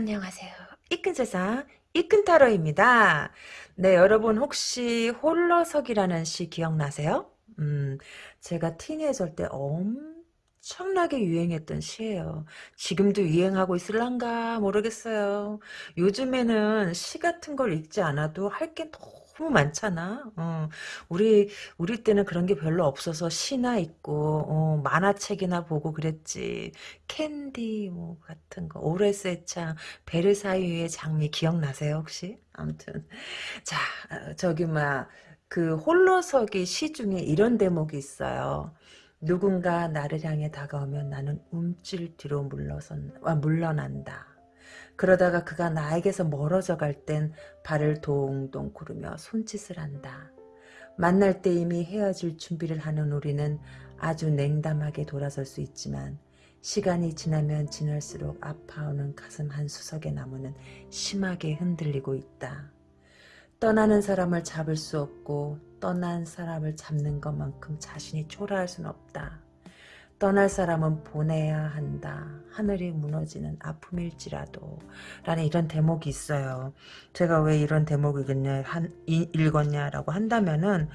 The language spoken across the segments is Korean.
안녕하세요. 이끈 세상 이끈 타로입니다. 네, 여러분 혹시 홀로서기라는 시 기억나세요? 음, 제가 티네이저 때 엄청나게 유행했던 시예요. 지금도 유행하고 있을란가 모르겠어요. 요즘에는 시 같은 걸 읽지 않아도 할 게 너무 많잖아. 어, 우리 우리 때는 그런 게 별로 없어서 시나 읽고 어, 만화책이나 보고 그랬지. 캔디 뭐 같은 거 오레스의 창 베르사유의 장미 기억나세요 혹시? 아무튼 자 어, 저기 막그 홀로서기 시 중에 이런 대목이 있어요. 누군가 나를 향해 다가오면 나는 움찔 뒤로 물러선, 아, 물러난다. 그러다가 그가 나에게서 멀어져 갈 땐 발을 동동 구르며 손짓을 한다. 만날 때 이미 헤어질 준비를 하는 우리는 아주 냉담하게 돌아설 수 있지만 시간이 지나면 지날수록 아파오는 가슴 한 수석의 나무는 심하게 흔들리고 있다. 떠나는 사람을 잡을 수 없고 떠난 사람을 잡는 것만큼 자신이 초라할 순 없다. 떠날 사람은 보내야 한다. 하늘이 무너지는 아픔일지라도 라는 이런 대목이 있어요. 제가 왜 이런 대목을 읽었냐, 한, 읽었냐라고 한다면은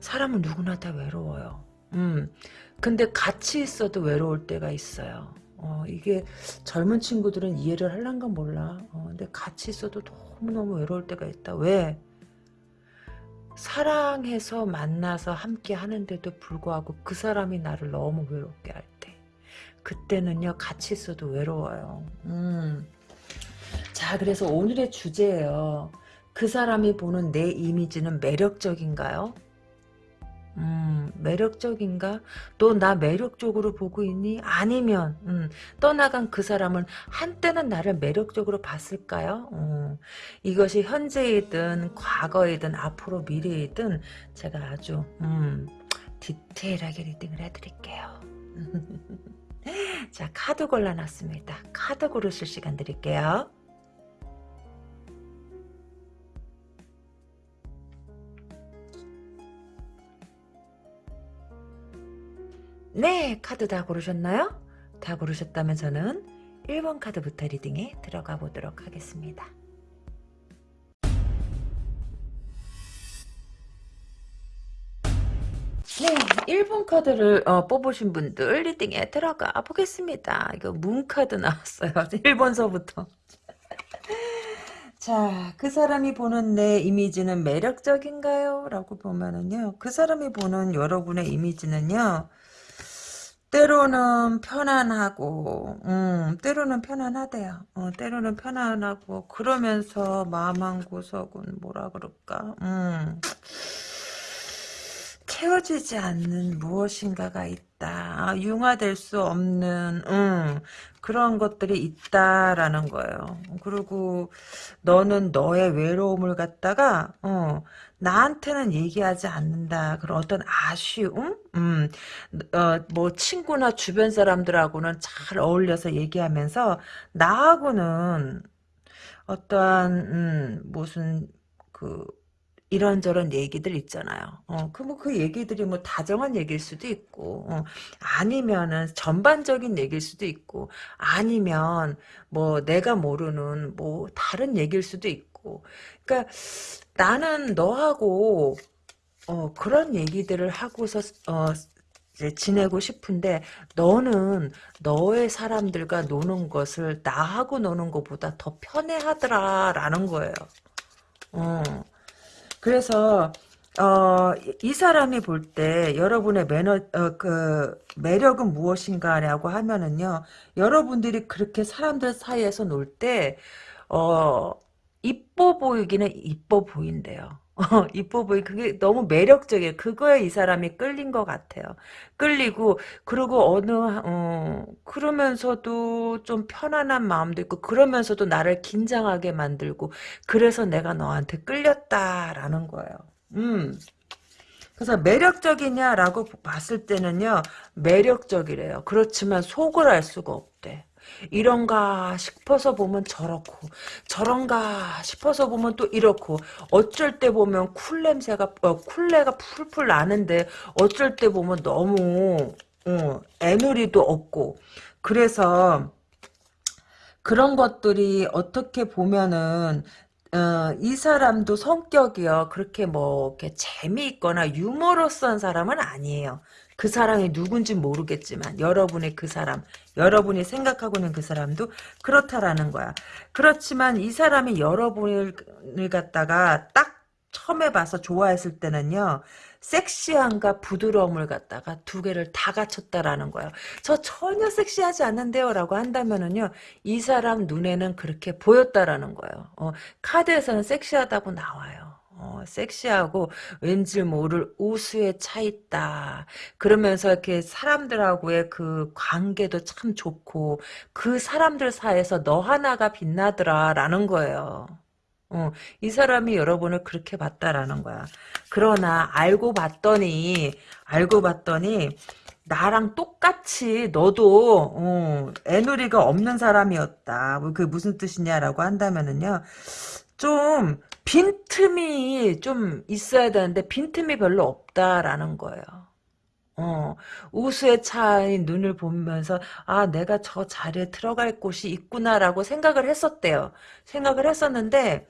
사람은 누구나 다 외로워요. 음, 근데 같이 있어도 외로울 때가 있어요. 어, 이게 젊은 친구들은 이해를 할란가 몰라. 어, 근데 같이 있어도 너무너무 외로울 때가 있다. 왜? 사랑해서 만나서 함께 하는데도 불구하고 그 사람이 나를 너무 외롭게 할 때. 그때는요, 같이 있어도 외로워요. 음. 자, 그래서 오늘의 주제예요. 그 사람이 보는 내 이미지는 매력적인가요? 음, 매력적인가? 너 나 매력적으로 보고 있니? 아니면 음, 떠나간 그 사람은 한때는 나를 매력적으로 봤을까요? 음, 이것이 현재이든 과거이든 앞으로 미래이든 제가 아주 음, 디테일하게 리딩을 해드릴게요. 자 카드 골라놨습니다. 카드 고르실 시간 드릴게요. 네, 카드 다 고르셨나요? 다 고르셨다면 저는 1번 카드부터 리딩에 들어가 보도록 하겠습니다. 네, 1번 카드를 어, 뽑으신 분들 리딩에 들어가 보겠습니다. 이거 문 카드 나왔어요. 1번서부터. 자, 그 사람이 보는 내 이미지는 매력적인가요? 라고 보면은요, 그 사람이 보는 여러분의 이미지는요, 때로는 편안하고, 음, 때로는 편안하대요. 어, 때로는 편안하고, 그러면서 마음 한 구석은 뭐라 그럴까, 음, 채워지지 않는 무엇인가가 있다. 아, 융화될 수 없는, 음, 그런 것들이 있다라는 거예요. 그리고 너는 너의 외로움을 갖다가, 어, 나한테는 얘기하지 않는다. 그런 어떤 아쉬움? 음, 어, 뭐, 친구나 주변 사람들하고는 잘 어울려서 얘기하면서, 나하고는 어떠한, 음, 무슨, 그, 이런저런 얘기들 있잖아요. 어, 그, 뭐, 그 얘기들이 뭐, 다정한 얘기일 수도 있고, 어, 아니면은, 전반적인 얘기일 수도 있고, 아니면, 뭐, 내가 모르는, 뭐, 다른 얘기일 수도 있고, 그니까, 나는 너하고 어, 그런 얘기들을 하고서 어, 지내고 싶은데 너는 너의 사람들과 노는 것을 나하고 노는 것보다 더 편해하더라 라는 거예요. 어. 그래서 어, 이 사람이 볼 때 여러분의 매너 어, 그 매력은 무엇인가라고 하면은요. 여러분들이 그렇게 사람들 사이에서 놀 때 어, 이뻐 보이기는 이뻐 보인대요. 어, 이뻐 보이 그게 너무 매력적이에요. 그거에 이 사람이 끌린 것 같아요. 끌리고 그리고 어느 어, 그러면서도 좀 편안한 마음도 있고 그러면서도 나를 긴장하게 만들고 그래서 내가 너한테 끌렸다라는 거예요. 음. 그래서 매력적이냐라고 봤을 때는요 매력적이래요. 그렇지만 속을 알 수가 없대. 이런가 싶어서 보면 저렇고 저런가 싶어서 보면 또 이렇고 어쩔 때 보면 쿨 냄새가 어, 쿨내가 풀풀 나는데 어쩔 때 보면 너무 어, 애누리도 없고 그래서 그런 것들이 어떻게 보면은 어, 이 사람도 성격이요. 그렇게 뭐, 이렇게 재미있거나 유머러스한 사람은 아니에요. 그 사람이 누군지 모르겠지만, 여러분의 그 사람, 여러분이 생각하고 있는 그 사람도 그렇다라는 거야. 그렇지만 이 사람이 여러분을 갖다가 딱 처음에 봐서 좋아했을 때는요, 섹시함과 부드러움을 갖다가 두 개를 다 갖췄다라는 거예요. 저 전혀 섹시하지 않는데요. 라고 한다면은요, 이 사람 눈에는 그렇게 보였다라는 거예요. 어, 카드에서는 섹시하다고 나와요. 어, 섹시하고 왠지 모를 우수에 차 있다. 그러면서 이렇게 사람들하고의 그 관계도 참 좋고 그 사람들 사이에서 너 하나가 빛나더라라는 거예요. 어, 이 사람이 여러분을 그렇게 봤다라는 거야. 그러나 알고 봤더니 알고 봤더니 나랑 똑같이 너도 어, 애누리가 없는 사람이었다. 뭐 그게 무슨 뜻이냐라고 한다면은요. 좀 빈틈이 좀 있어야 되는데 빈틈이 별로 없다라는 거예요. 어, 우수에 차인 눈을 보면서 아 내가 저 자리에 들어갈 곳이 있구나라고 생각을 했었대요. 생각을 했었는데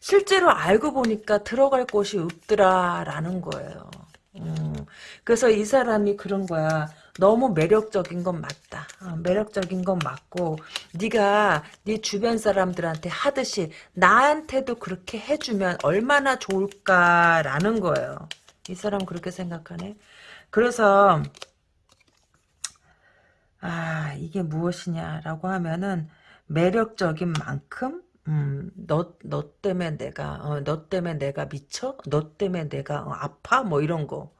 실제로 알고 보니까 들어갈 곳이 없더라라는 거예요. 음, 그래서 이 사람이 그런 거야. 너무 매력적인 건 맞다. 어, 매력적인 건 맞고 네가 네 주변 사람들한테 하듯이 나한테도 그렇게 해주면 얼마나 좋을까라는 거예요. 이 사람 그렇게 생각하네. 그래서 아 이게 무엇이냐라고 하면은 매력적인 만큼 음, 너, 너 때문에 내가, 어, 너 때문에 내가 미쳐? 너 때문에 내가 어, 아파? 뭐 이런 거.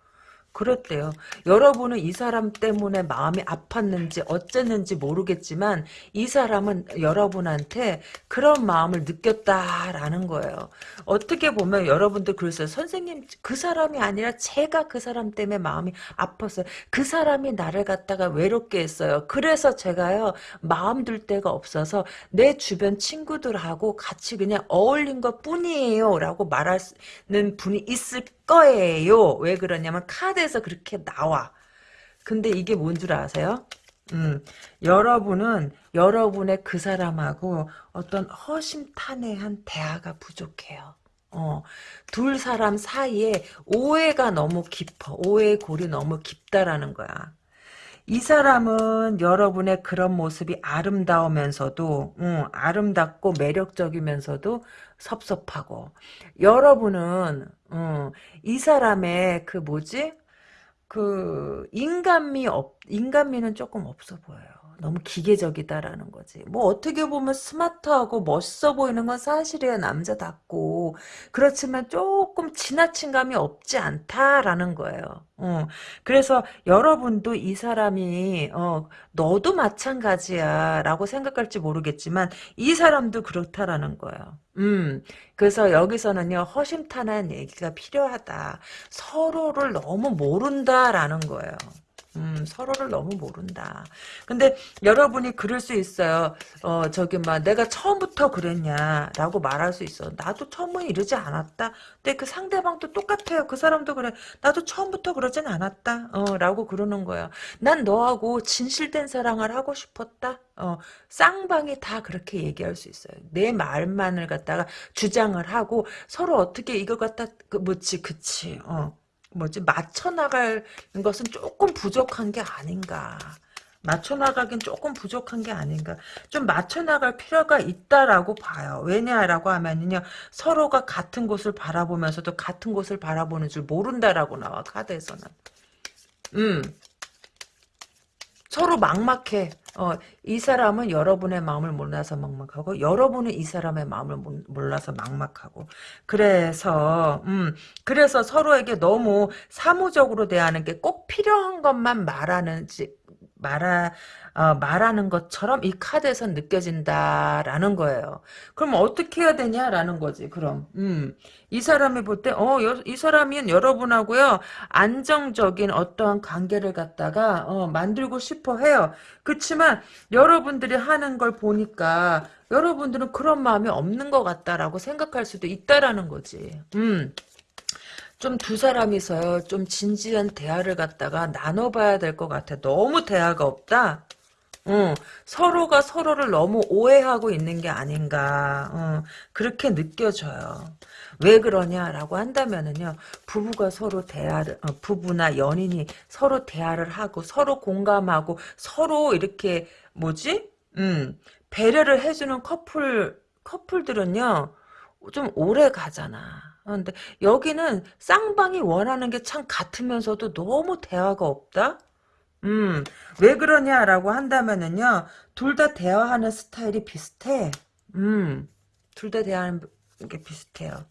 그랬대요. 여러분은 이 사람 때문에 마음이 아팠는지 어쨌는지 모르겠지만 이 사람은 여러분한테 그런 마음을 느꼈다라는 거예요. 어떻게 보면 여러분들 그랬어요. 선생님 그 사람이 아니라 제가 그 사람 때문에 마음이 아팠어요. 그 사람이 나를 갖다가 외롭게 했어요. 그래서 제가요 마음 둘 데가 없어서 내 주변 친구들하고 같이 그냥 어울린 것 뿐이에요. 라고 말하는 분이 있을 거예요. 왜 그러냐면 카드에서 그렇게 나와. 근데 이게 뭔 줄 아세요? 음, 여러분은 여러분의 그 사람하고 어떤 허심탄회한 대화가 부족해요. 어, 둘 사람 사이에 오해가 너무 깊어. 오해의 골이 너무 깊다라는 거야. 이 사람은 여러분의 그런 모습이 아름다우면서도 음, 아름답고 매력적이면서도 섭섭하고 여러분은 음, 이 사람의 그 뭐지 그 인간미 없 인간미는 조금 없어 보여요. 너무 기계적이다라는 거지. 뭐 어떻게 보면 스마트하고 멋있어 보이는 건 사실이야 남자답고 그렇지만 조금 지나친 감이 없지 않다라는 거예요. 어. 그래서 여러분도 이 사람이 어, 너도 마찬가지야 라고 생각할지 모르겠지만 이 사람도 그렇다라는 거예요. 음, 그래서 여기서는요 허심탄회한 얘기가 필요하다. 서로를 너무 모른다라는 거예요. 음, 서로를 너무 모른다. 근데 여러분이 그럴 수 있어요. 어, 저기, 막, 내가 처음부터 그랬냐라고 말할 수 있어. 나도 처음은 이러지 않았다. 근데 그 상대방도 똑같아요. 그 사람도 그래. 나도 처음부터 그러진 않았다. 어, 라고 그러는 거야. 난 너하고 진실된 사랑을 하고 싶었다. 어, 쌍방이 다 그렇게 얘기할 수 있어요. 내 말만을 갖다가 주장을 하고 서로 어떻게 이걸 갖다, 그, 뭐지, 그치, 어. 뭐지 맞춰 나갈 것은 조금 부족한 게 아닌가. 맞춰 나가긴 조금 부족한 게 아닌가. 좀 맞춰 나갈 필요가 있다라고 봐요. 왜냐라고 하면요 서로가 같은 곳을 바라보면서도 같은 곳을 바라보는 줄 모른다라고 나와 카드에서는. 음. 서로 막막해. 어, 이 사람은 여러분의 마음을 몰라서 막막하고 여러분은 이 사람의 마음을 몰라서 막막하고 그래서 음 그래서 서로에게 너무 사무적으로 대하는 게 꼭 필요한 것만 말하는지 말하 어, 말하는 것처럼 이 카드에서 느껴진다라는 거예요. 그럼 어떻게 해야 되냐라는 거지. 그럼 음, 이 사람이 볼 때어이 사람이 여러분하고요 안정적인 어떠한 관계를 갖다가 어, 만들고 싶어 해요. 그렇지만 여러분들이 하는 걸 보니까 여러분들은 그런 마음이 없는 것 같다라고 생각할 수도 있다라는 거지. 음. 좀 두 사람이서 좀 진지한 대화를 갖다가 나눠봐야 될 것 같아. 너무 대화가 없다? 어, 서로가 서로를 너무 오해하고 있는 게 아닌가 어, 그렇게 느껴져요. 왜 그러냐라고 한다면은요 부부가 서로 대화를 어, 부부나 연인이 서로 대화를 하고 서로 공감하고 서로 이렇게 뭐지 음 배려를 해주는 커플 커플들은요 좀 오래 가잖아. 어, 근데 여기는 쌍방이 원하는 게 참 같으면서도 너무 대화가 없다. 음, 왜 그러냐라고 한다면은요, 둘 다 대화하는 스타일이 비슷해. 음, 둘 다 대화하는 게 비슷해요.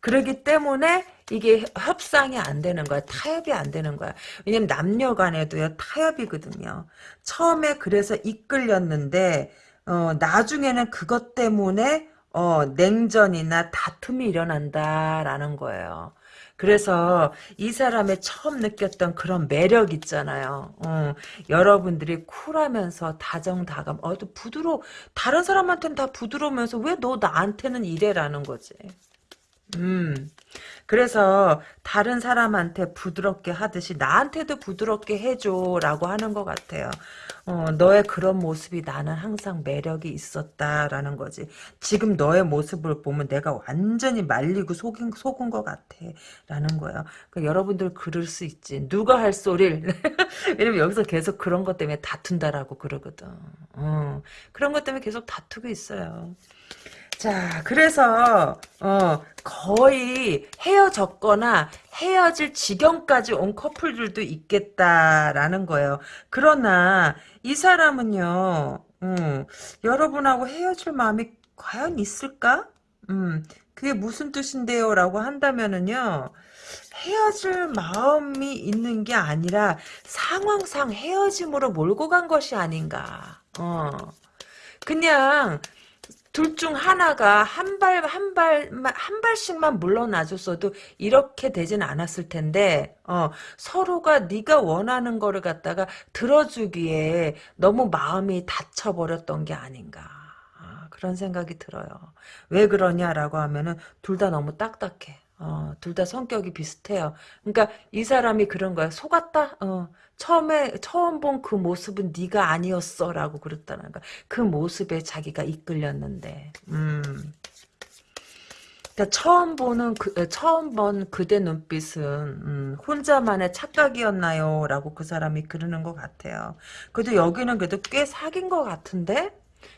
그러기 때문에 이게 협상이 안 되는 거야. 타협이 안 되는 거야. 왜냐면 남녀 간에도요, 타협이거든요. 처음에 그래서 이끌렸는데, 어, 나중에는 그것 때문에, 어, 냉전이나 다툼이 일어난다라는 거예요. 그래서 이 사람의 처음 느꼈던 그런 매력 있잖아요. 어, 여러분들이 쿨하면서 다정다감, 어, 또 부드러워. 다른 사람한테는 다 부드러우면서 왜 너 나한테는 이래라는 거지. 음. 그래서 다른 사람한테 부드럽게 하듯이 나한테도 부드럽게 해줘라고 하는 것 같아요. 어, 너의 그런 모습이 나는 항상 매력이 있었다라는 거지. 지금 너의 모습을 보면 내가 완전히 말리고 속인, 속은 것 같아. 라는 거예요. 그러니까 여러분들 그럴 수 있지. 누가 할 소리를. 왜냐면 여기서 계속 그런 것 때문에 다툰다라고 그러거든. 어, 그런 것 때문에 계속 다투고 있어요. 자, 그래서 어, 거의 헤어졌거나 헤어질 지경까지 온 커플들도 있겠다라는 거예요. 그러나 이 사람은요, 음, 여러분하고 헤어질 마음이 과연 있을까? 음, 그게 무슨 뜻인데요? 라고 한다면은요, 헤어질 마음이 있는 게 아니라 상황상 헤어짐으로 몰고 간 것이 아닌가. 어. 그냥 둘 중 하나가 한 발, 한 발, 한 발씩만 물러나줬어도 이렇게 되진 않았을 텐데, 어, 서로가 네가 원하는 거를 갖다가 들어주기에 너무 마음이 닫혀버렸던 게 아닌가. 아, 그런 생각이 들어요. 왜 그러냐라고 하면은 둘 다 너무 딱딱해. 어, 둘 다 성격이 비슷해요. 그러니까 이 사람이 그런 거야. 속았다? 어, 처음에 처음 본 그 모습은 네가 아니었어라고 그랬다는 거야. 그 모습에 자기가 이끌렸는데. 음. 그러니까 처음 보는 그 처음 본 그대 눈빛은 음, 혼자만의 착각이었나요?라고 그 사람이 그러는 것 같아요. 그래도 여기는 그래도 꽤 사귄 것 같은데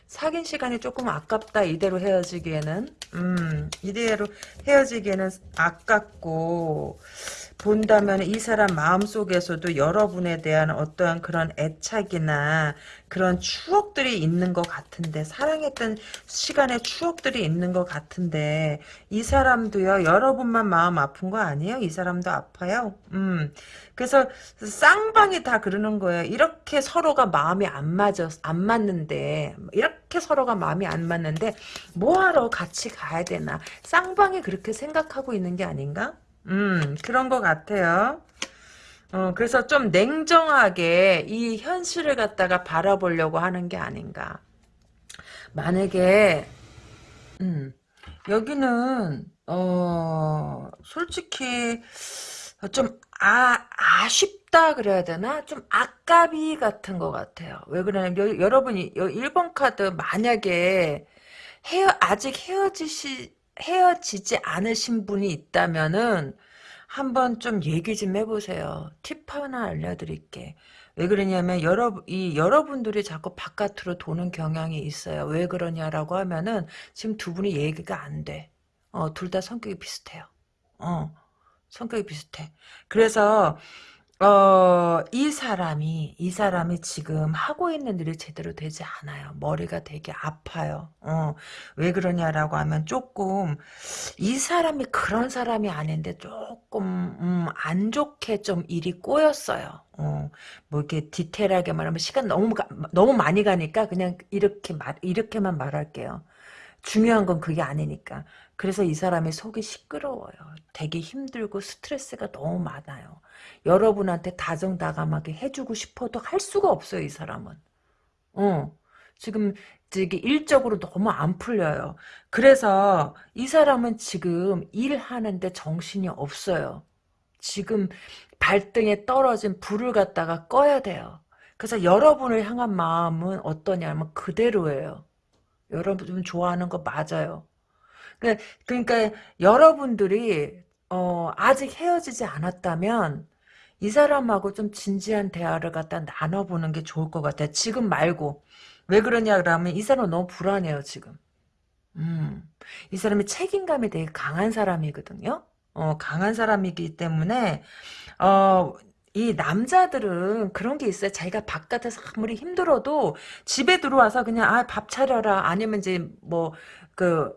사귄 시간이 조금 아깝다 이대로 헤어지기에는 음 이대로 헤어지기에는 아깝고 본다면 이 사람 마음속에서도 여러분에 대한 어떠한 그런 애착이나 그런 추억들이 있는 것 같은데 사랑했던 시간의 추억들이 있는 것 같은데 이 사람도요 여러분만 마음 아픈 거 아니에요? 이 사람도 아파요. 음 그래서 쌍방이 다 그러는 거예요. 이렇게 서로가 마음이 안 맞아 안 맞는데 이렇게 서로가 마음이 안 맞는데 뭐하러 같이 가야 되나 쌍방이 그렇게 생각하고 있는 게 아닌가? 음, 그런 것 같아요. 어, 그래서 좀 냉정하게 이 현실을 갖다가 바라보려고 하는 게 아닌가. 만약에, 음, 여기는, 어, 솔직히, 좀, 아, 아쉽다 그래야 되나? 좀 아까비 같은 것 같아요. 왜 그러냐면, 여, 러분이 1번 카드 만약에 헤어, 아직 헤어지시, 헤어지지 않으신 분이 있다면은 한번 좀 얘기 좀 해보세요. 팁 하나 알려드릴게. 왜 그러냐면 여러 이 여러분들이 자꾸 바깥으로 도는 경향이 있어요. 왜 그러냐라고 하면은 지금 두 분이 얘기가 안 돼. 어, 둘 다 성격이 비슷해요. 어, 성격이 비슷해. 그래서 어, 이 사람이, 이 사람이 지금 하고 있는 일이 제대로 되지 않아요. 머리가 되게 아파요. 어, 왜 그러냐라고 하면 조금, 이 사람이 그런 사람이 아닌데 조금, 음, 안 좋게 좀 일이 꼬였어요. 어, 뭐 이렇게 디테일하게 말하면 시간 너무, 가, 너무 많이 가니까 그냥 이렇게 말, 이렇게만 말할게요. 중요한 건 그게 아니니까. 그래서 이 사람의 속이 시끄러워요. 되게 힘들고 스트레스가 너무 많아요. 여러분한테 다정다감하게 해주고 싶어도 할 수가 없어요. 이 사람은. 어. 지금 이게 일적으로 너무 안 풀려요. 그래서 이 사람은 지금 일하는데 정신이 없어요. 지금 발등에 떨어진 불을 갖다가 꺼야 돼요. 그래서 여러분을 향한 마음은 어떠냐면 그대로예요. 여러분 좋아하는 거 맞아요. 그, 그러니까 여러분들이 어, 아직 헤어지지 않았다면 이 사람하고 좀 진지한 대화를 갖다 나눠보는 게 좋을 것 같아요. 지금 말고. 왜 그러냐 그러면 이 사람 너무 불안해요 지금. 음, 이 사람이 책임감이 되게 강한 사람이거든요. 어, 강한 사람이기 때문에 어, 이 남자들은 그런 게 있어요. 자기가 바깥에서 아무리 힘들어도 집에 들어와서 그냥 아 밥 차려라 아니면 이제 뭐 그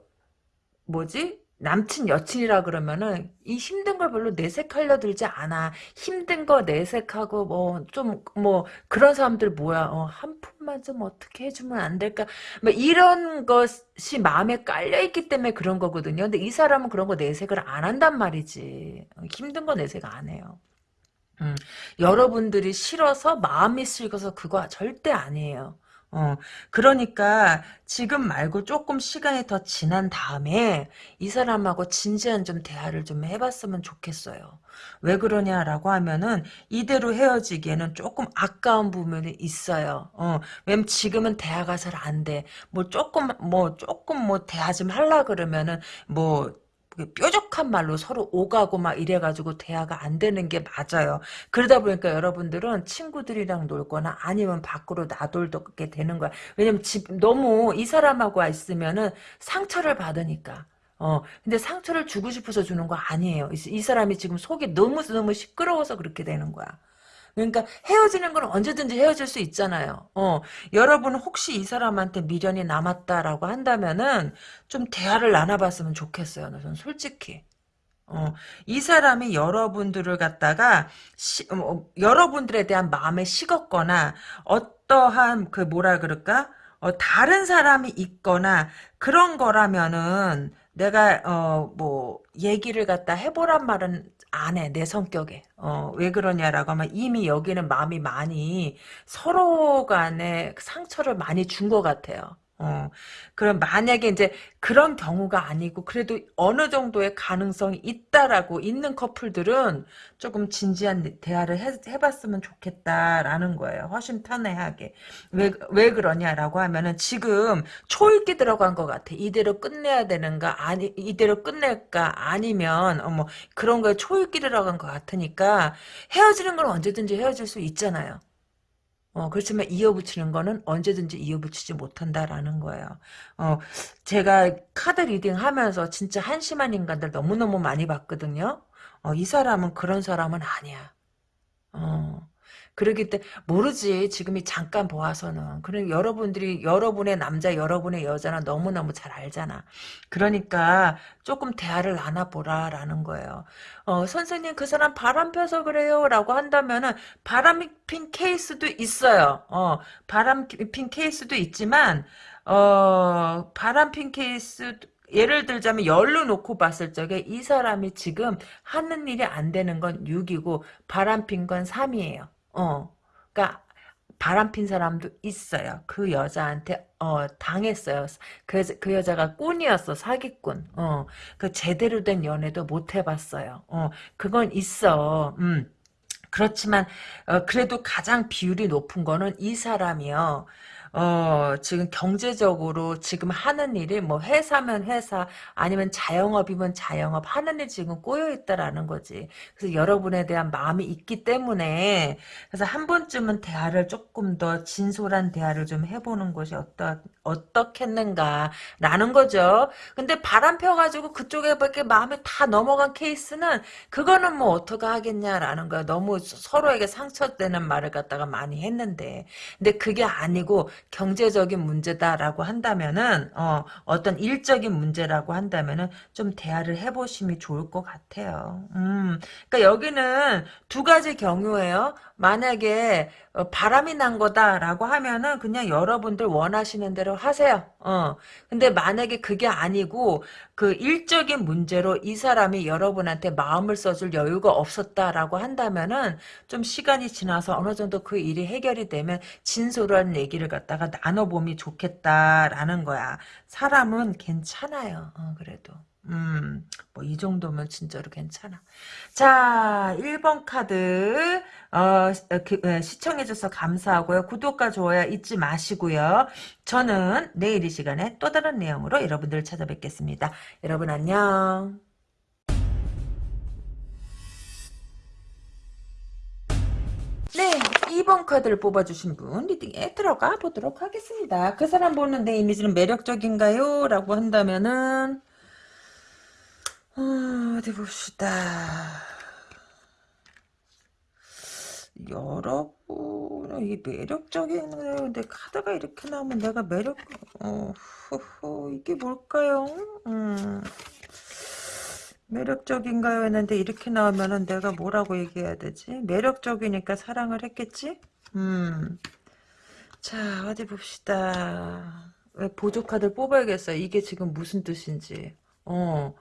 뭐지 남친 여친이라 그러면은 이 힘든 걸 별로 내색하려 들지 않아. 힘든 거 내색하고 뭐 좀뭐 그런 사람들 뭐야. 어, 한 푼만 좀 어떻게 해주면 안 될까? 뭐 이런 것이 마음에 깔려 있기 때문에 그런 거거든요. 근데 이 사람은 그런 거 내색을 안 한단 말이지. 어, 힘든 거 내색 안 해요. 음, 여러분들이 싫어서 마음이 싫어서 그거 절대 아니에요. 어, 그러니까 지금 말고 조금 시간이 더 지난 다음에 이 사람하고 진지한 좀 대화를 좀 해봤으면 좋겠어요. 왜 그러냐라고 하면은 이대로 헤어지기에는 조금 아까운 부분이 있어요. 어, 왜냐면 지금은 대화가 잘 안 돼. 뭐 조금 뭐 조금 뭐 대화 좀 하려 그러면은 뭐 뾰족한 말로 서로 오가고 막 이래가지고 대화가 안 되는 게 맞아요. 그러다 보니까 여러분들은 친구들이랑 놀거나 아니면 밖으로 나돌게 되는 거야. 왜냐면 집, 너무 이 사람하고 있으면은 상처를 받으니까. 어, 근데 상처를 주고 싶어서 주는 거 아니에요. 이, 이 사람이 지금 속이 너무너무 시끄러워서 그렇게 되는 거야. 그러니까 헤어지는 건 언제든지 헤어질 수 있잖아요. 어, 여러분 혹시 이 사람한테 미련이 남았다라고 한다면은 좀 대화를 나눠봤으면 좋겠어요. 저는 솔직히. 어, 이 사람이 여러분들을 갖다가 시, 어, 여러분들에 대한 마음에 식었거나 어떠한 그 뭐라 그럴까? 어, 다른 사람이 있거나 그런 거라면은 내가 어 뭐 얘기를 갖다 해보란 말은 안 해, 내 성격에. 어, 왜 그러냐라고 하면 이미 여기는 마음이 많이 서로 간에 상처를 많이 준 것 같아요. 어, 그럼 만약에 이제 그런 경우가 아니고 그래도 어느 정도의 가능성이 있다라고 있는 커플들은 조금 진지한 대화를 해, 해봤으면 좋겠다라는 거예요. 허심탄회하게. 왜, 왜 그러냐라고 하면은 지금 초읽기 들어간 것 같아. 이대로 끝내야 되는가, 아니, 이대로 끝낼까, 아니면, 어, 뭐, 그런 거에 초읽기 들어간 것 같으니까 헤어지는 건 언제든지 헤어질 수 있잖아요. 어, 그렇지만 이어붙이는 거는 언제든지 이어붙이지 못한다라는 거예요. 어, 제가 카드 reading 하면서 진짜 한심한 인간들 너무너무 많이 봤거든요. 어, 이 사람은 그런 사람은 아니야. 어, 그러기 때문에 모르지. 지금이 잠깐 보아서는. 그래 여러분들이 여러분의 남자 여러분의 여자는 너무너무 잘 알잖아. 그러니까 조금 대화를 나눠보라라는 거예요. 어, 선생님 그 사람 바람 펴서 그래요? 라고 한다면은 바람이 핀 케이스도 있어요. 어, 바람 핀 케이스도 있지만 어, 바람 핀 케이스 예를 들자면 열로 놓고 봤을 적에 이 사람이 지금 하는 일이 안 되는 건 6이고 바람 핀 건 3이에요. 어, 그러니까 바람 핀 사람도 있어요. 그 여자한테 어 당했어요. 그, 그 여자가 꾼이었어 사기꾼. 어그 제대로 된 연애도 못 해봤어요. 어 그건 있어. 음 그렇지만 어, 그래도 가장 비율이 높은 거는 이 사람이요. 어, 지금 경제적으로 지금 하는 일이 뭐 회사면 회사 아니면 자영업이면 자영업 하는 일 지금 꼬여 있다라는 거지. 그래서 여러분에 대한 마음이 있기 때문에 그래서 한 번쯤은 대화를 조금 더 진솔한 대화를 좀 해보는 것이 어떠 어떻겠는가라는 거죠. 근데 바람 펴가지고 그쪽에 밖에 마음이 다 넘어간 케이스는 그거는 뭐 어떻게 하겠냐라는 거야. 너무 서로에게 상처되는 말을 갖다가 많이 했는데 근데 그게 아니고 경제적인 문제다라고 한다면은 어, 어떤 일적인 문제라고 한다면은 좀 대화를 해보심이 좋을 것 같아요. 음, 그러니까 여기는 두 가지 경우예요. 만약에 어, 바람이 난 거다라고 하면은 그냥 여러분들 원하시는 대로 하세요. 어. 근데 만약에 그게 아니고 그 일적인 문제로 이 사람이 여러분한테 마음을 써줄 여유가 없었다라고 한다면은 좀 시간이 지나서 어느 정도 그 일이 해결이 되면 진솔한 얘기를 갖다가 나눠보면 좋겠다라는 거야. 사람은 괜찮아요. 어, 그래도. 음, 뭐 이 정도면 진짜로 괜찮아. 자, 1번 카드 어, 그, 예, 시청해줘서 감사하고요. 구독과 좋아요 잊지 마시고요. 저는 내일 이 시간에 또 다른 내용으로 여러분들을 찾아뵙겠습니다. 여러분 안녕. 네, 2번 카드를 뽑아주신 분 리딩에 들어가 보도록 하겠습니다. 그 사람 보는 내 이미지는 매력적인가요? 라고 한다면은 어, 디 봅시다. 여러분 이 매력적인 근데 카드가 이렇게 나오면 내가 매력 어 허허 이게 뭘까요? 음. 매력적인가요? 했는데 이렇게 나오면은 내가 뭐라고 얘기해야 되지? 매력적이니까 사랑을 했겠지? 음. 자, 어디 봅시다. 왜 보조 카드를 뽑아야겠어요. 이게 지금 무슨 뜻인지. 어.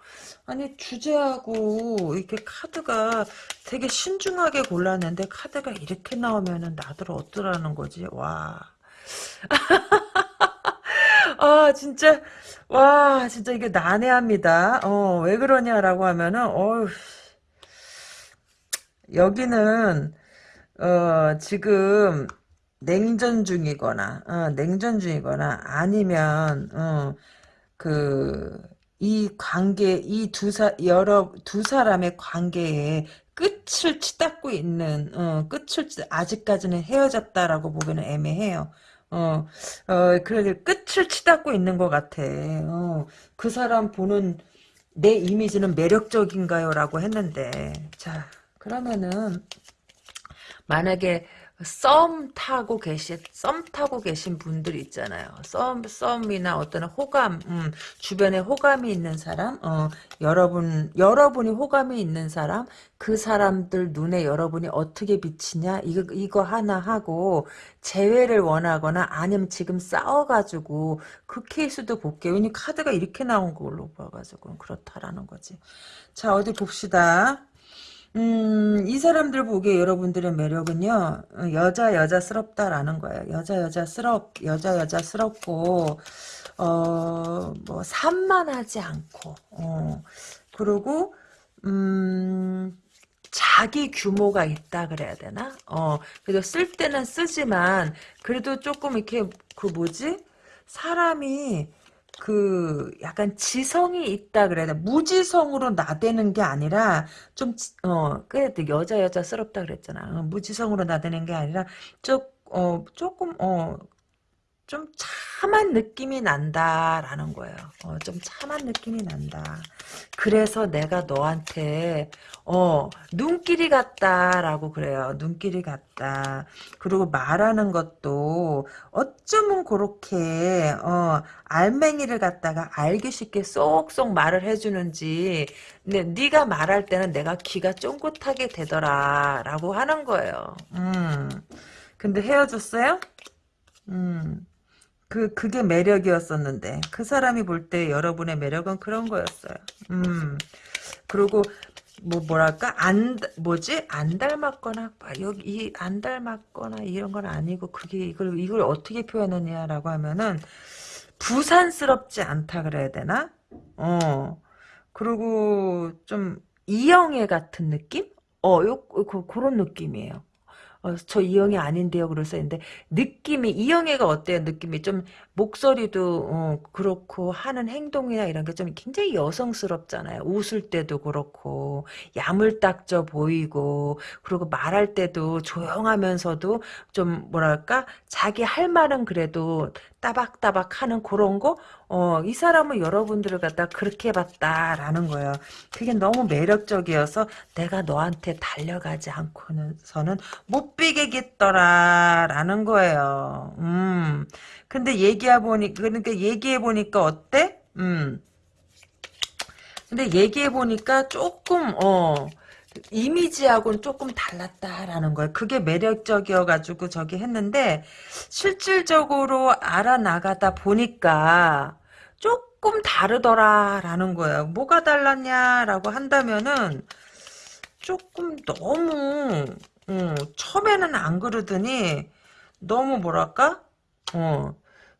아니, 주제하고 이렇게 카드가 되게 신중하게 골랐는데 카드가 이렇게 나오면은 나들 어떠라는 거지? 와. 아, 진짜, 와, 진짜 이게 난해합니다. 어, 왜 그러냐라고 하면은, 어휴, 여기는, 어, 지금, 냉전 중이거나, 어, 냉전 중이거나, 아니면, 어, 그, 이 관계, 이 두 사, 여러, 두 사람의 관계에 끝을 치닫고 있는, 어, 끝을, 아직까지는 헤어졌다라고 보기는 애매해요. 어, 어, 그래, 끝을 치닫고 있는 것 같아. 어, 그 사람 보는 내 이미지는 매력적인가요? 라고 했는데, 자, 그러면은, 만약에 썸 타고 계신 썸 타고 계신 분들 있잖아요. 썸 썸이나 어떤 호감, 음, 주변에 호감이 있는 사람, 어, 여러분 여러분이 호감이 있는 사람, 그 사람들 눈에 여러분이 어떻게 비치냐 이거 이거 하나 하고 재회를 원하거나 아니면 지금 싸워가지고 그 케이스도 볼게요. 왜냐 카드가 이렇게 나온 걸로 봐가지고 그렇다라는 거지. 자 어디 봅시다. 음, 이 사람들 보기에 여러분들의 매력은요, 여자, 여자스럽다라는 거예요. 여자, 여자스럽, 여자, 여자스럽고, 어, 뭐, 산만하지 않고, 어, 그리고, 음, 자기 규모가 있다 그래야 되나? 어, 그래도 쓸 때는 쓰지만, 그래도 조금 이렇게, 그 뭐지? 사람이, 그 약간 지성이 있다 그래야 돼. 무지성으로 나대는 게 아니라 좀어 그래도 여자 여자스럽다 그랬잖아. 어, 무지성으로 나대는 게 아니라 좀 어 조금 어 좀 참한 느낌이 난다라는 거예요. 어, 좀 참한 느낌이 난다. 그래서 내가 너한테 어, 눈길이 같다라고 그래요. 눈길이 같다. 그리고 말하는 것도 어쩌면 그렇게 어, 알맹이를 갖다가 알기 쉽게 쏙쏙 말을 해주는지 근데 네가 말할 때는 내가 귀가 쫑긋하게 되더라라고 하는 거예요. 음. 근데 헤어졌어요? 음. 그, 그게 매력이었었는데, 그 사람이 볼 때 여러분의 매력은 그런 거였어요. 음. 그리고, 뭐, 뭐랄까, 안, 뭐지? 안 닮았거나, 아, 여기, 안 닮았거나, 이런 건 아니고, 그게, 이걸, 이걸 어떻게 표현하냐라고 하면은, 부산스럽지 않다 그래야 되나? 어. 그리고, 좀, 이영애 같은 느낌? 어, 요, 그, 그런 느낌이에요. 어, 저 이영애 아닌데요. 그래서 했는데 느낌이 이영애가 어때요? 느낌이 좀 목소리도 어, 그렇고 하는 행동이나 이런 게 좀 굉장히 여성스럽잖아요. 웃을 때도 그렇고 야물딱져 보이고 그리고 말할 때도 조용하면서도 좀 뭐랄까 자기 할 말은 그래도 따박따박 하는 그런 거, 어, 이 사람은 여러분들을 갖다 그렇게 봤다라는 거예요. 그게 너무 매력적이어서 내가 너한테 달려가지 않고서는 못 비게겠더라라는 거예요. 음. 근데 얘기 해 보니 그러니까 얘기해 보니까 어때? 음. 근데 얘기해 보니까 조금 어 이미지하고는 조금 달랐다라는 거예요. 그게 매력적이어가지고 저기 했는데 실질적으로 알아나가다 보니까 조금 다르더라라는 거예요. 뭐가 달랐냐라고 한다면은 조금 너무 어, 처음에는 안 그러더니 너무 뭐랄까 어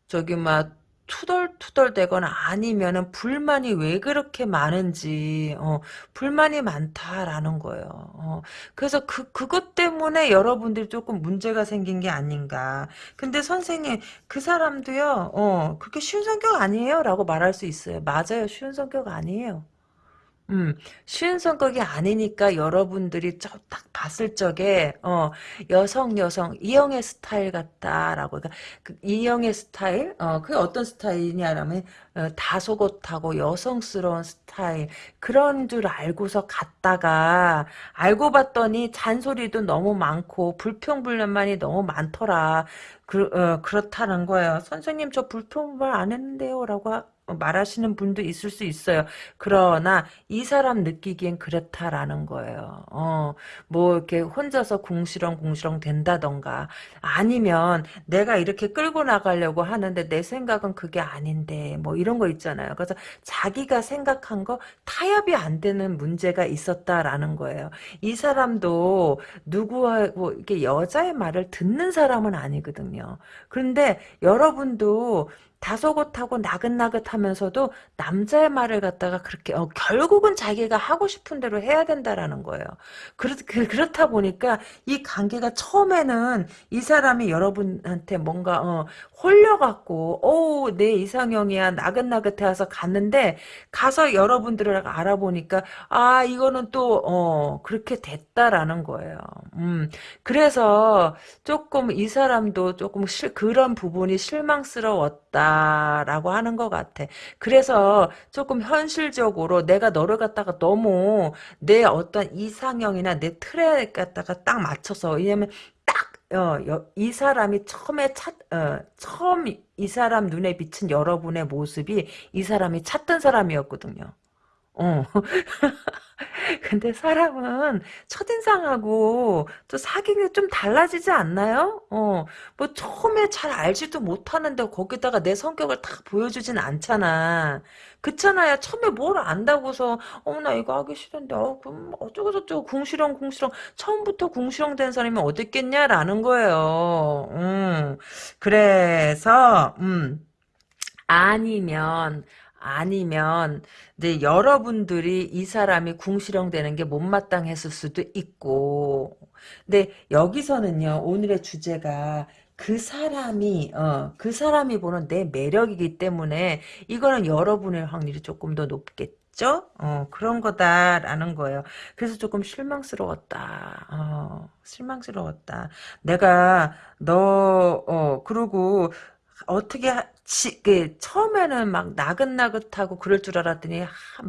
저기 막 투덜투덜대거나 아니면은 불만이 왜 그렇게 많은지 어, 불만이 많다라는 거예요. 어, 그래서 그 그것 때문에 여러분들이 조금 문제가 생긴 게 아닌가. 근데 선생님 그 사람도요. 어, 그렇게 쉬운 성격 아니에요라고 말할 수 있어요. 맞아요. 쉬운 성격 아니에요. 음, 쉬운 성격이 아니니까 여러분들이 저 딱 봤을 적에 어, 여성 여성 이영애 스타일 같다라고 그러니까 그 이영애 스타일 어, 그게 어떤 스타일이냐라면 어, 다소곳하고 여성스러운 스타일 그런 줄 알고서 갔다가 알고 봤더니 잔소리도 너무 많고 불평불만이 너무 많더라. 그, 어, 그렇다는 거예요. 선생님 저 불평불만 안 했는데요 라고 말하시는 분도 있을 수 있어요. 그러나 이 사람 느끼기엔 그렇다라는 거예요. 어, 뭐 이렇게 혼자서 궁시렁궁시렁 된다던가 아니면 내가 이렇게 끌고 나가려고 하는데 내 생각은 그게 아닌데 뭐 이런 거 있잖아요. 그래서 자기가 생각한 거 타협이 안 되는 문제가 있었다라는 거예요. 이 사람도 누구하고 이렇게 여자의 말을 듣는 사람은 아니거든요. 그런데 여러분도 다소곳하고 나긋나긋하면서도 남자의 말을 갖다가 그렇게 어, 결국은 자기가 하고 싶은 대로 해야 된다라는 거예요. 그렇, 그, 그렇다 보니까 이 관계가 처음에는 이 사람이 여러분한테 뭔가 어, 홀려갖고 오내 이상형이야 나긋나긋해서 갔는데 가서 여러분들을 알아보니까 아 이거는 또 어, 그렇게 됐다라는 거예요. 음 그래서 조금 이 사람도 조금 실, 그런 부분이 실망스러웠다 라고 하는 것 같아. 그래서 조금 현실적으로 내가 너를 갖다가 너무 내 어떤 이상형이나 내 틀에 갖다가 딱 맞춰서 왜냐면 어, 여, 이 사람이 처음에 찾, 어, 처음 이 사람 눈에 비친 여러분의 모습이 이 사람이 찾던 사람이었거든요. 어. 근데 사람은 첫인상하고 또 사귀는 좀 달라지지 않나요? 어, 뭐 처음에 잘 알지도 못하는데 거기다가 내 성격을 다 보여주진 않잖아. 그렇잖아요. 처음에 뭘 안다고서 어나 이거 하기 싫은데 어 그럼 어쩌고 저쩌고 궁시렁 궁시렁 처음부터 궁시렁 된 사람이 어딨겠냐라는 거예요. 음. 그래서 음 아니면 아니면 네, 여러분들이 이 사람이 궁시렁대는 게 못마땅했을 수도 있고 근데 여기서는요 오늘의 주제가 그 사람이 어, 그 사람이 보는 내 매력이기 때문에 이거는 여러분의 확률이 조금 더 높겠죠? 어, 그런 거다라는 거예요. 그래서 조금 실망스러웠다. 어, 실망스러웠다. 내가 너 어, 그러고 어떻게 지, 그, 처음에는 막 나긋나긋하고 그럴 줄 알았더니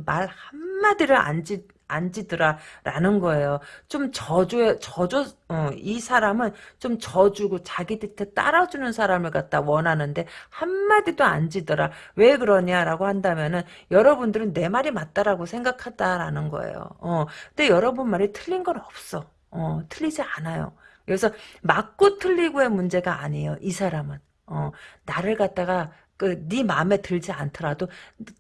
말 한마디를 안 지, 안 지더라라는 거예요. 좀 져줘, 져줘, 어, 이 사람은 좀 져주고 자기 뜻에 따라주는 사람을 갖다 원하는데 한마디도 안 지더라. 왜 그러냐라고 한다면은 여러분들은 내 말이 맞다라고 생각한다라는 거예요. 어, 근데 여러분 말이 틀린 건 없어. 어, 틀리지 않아요. 그래서 맞고 틀리고의 문제가 아니에요. 이 사람은. 어, 나를 갖다가 그네 마음에 들지 않더라도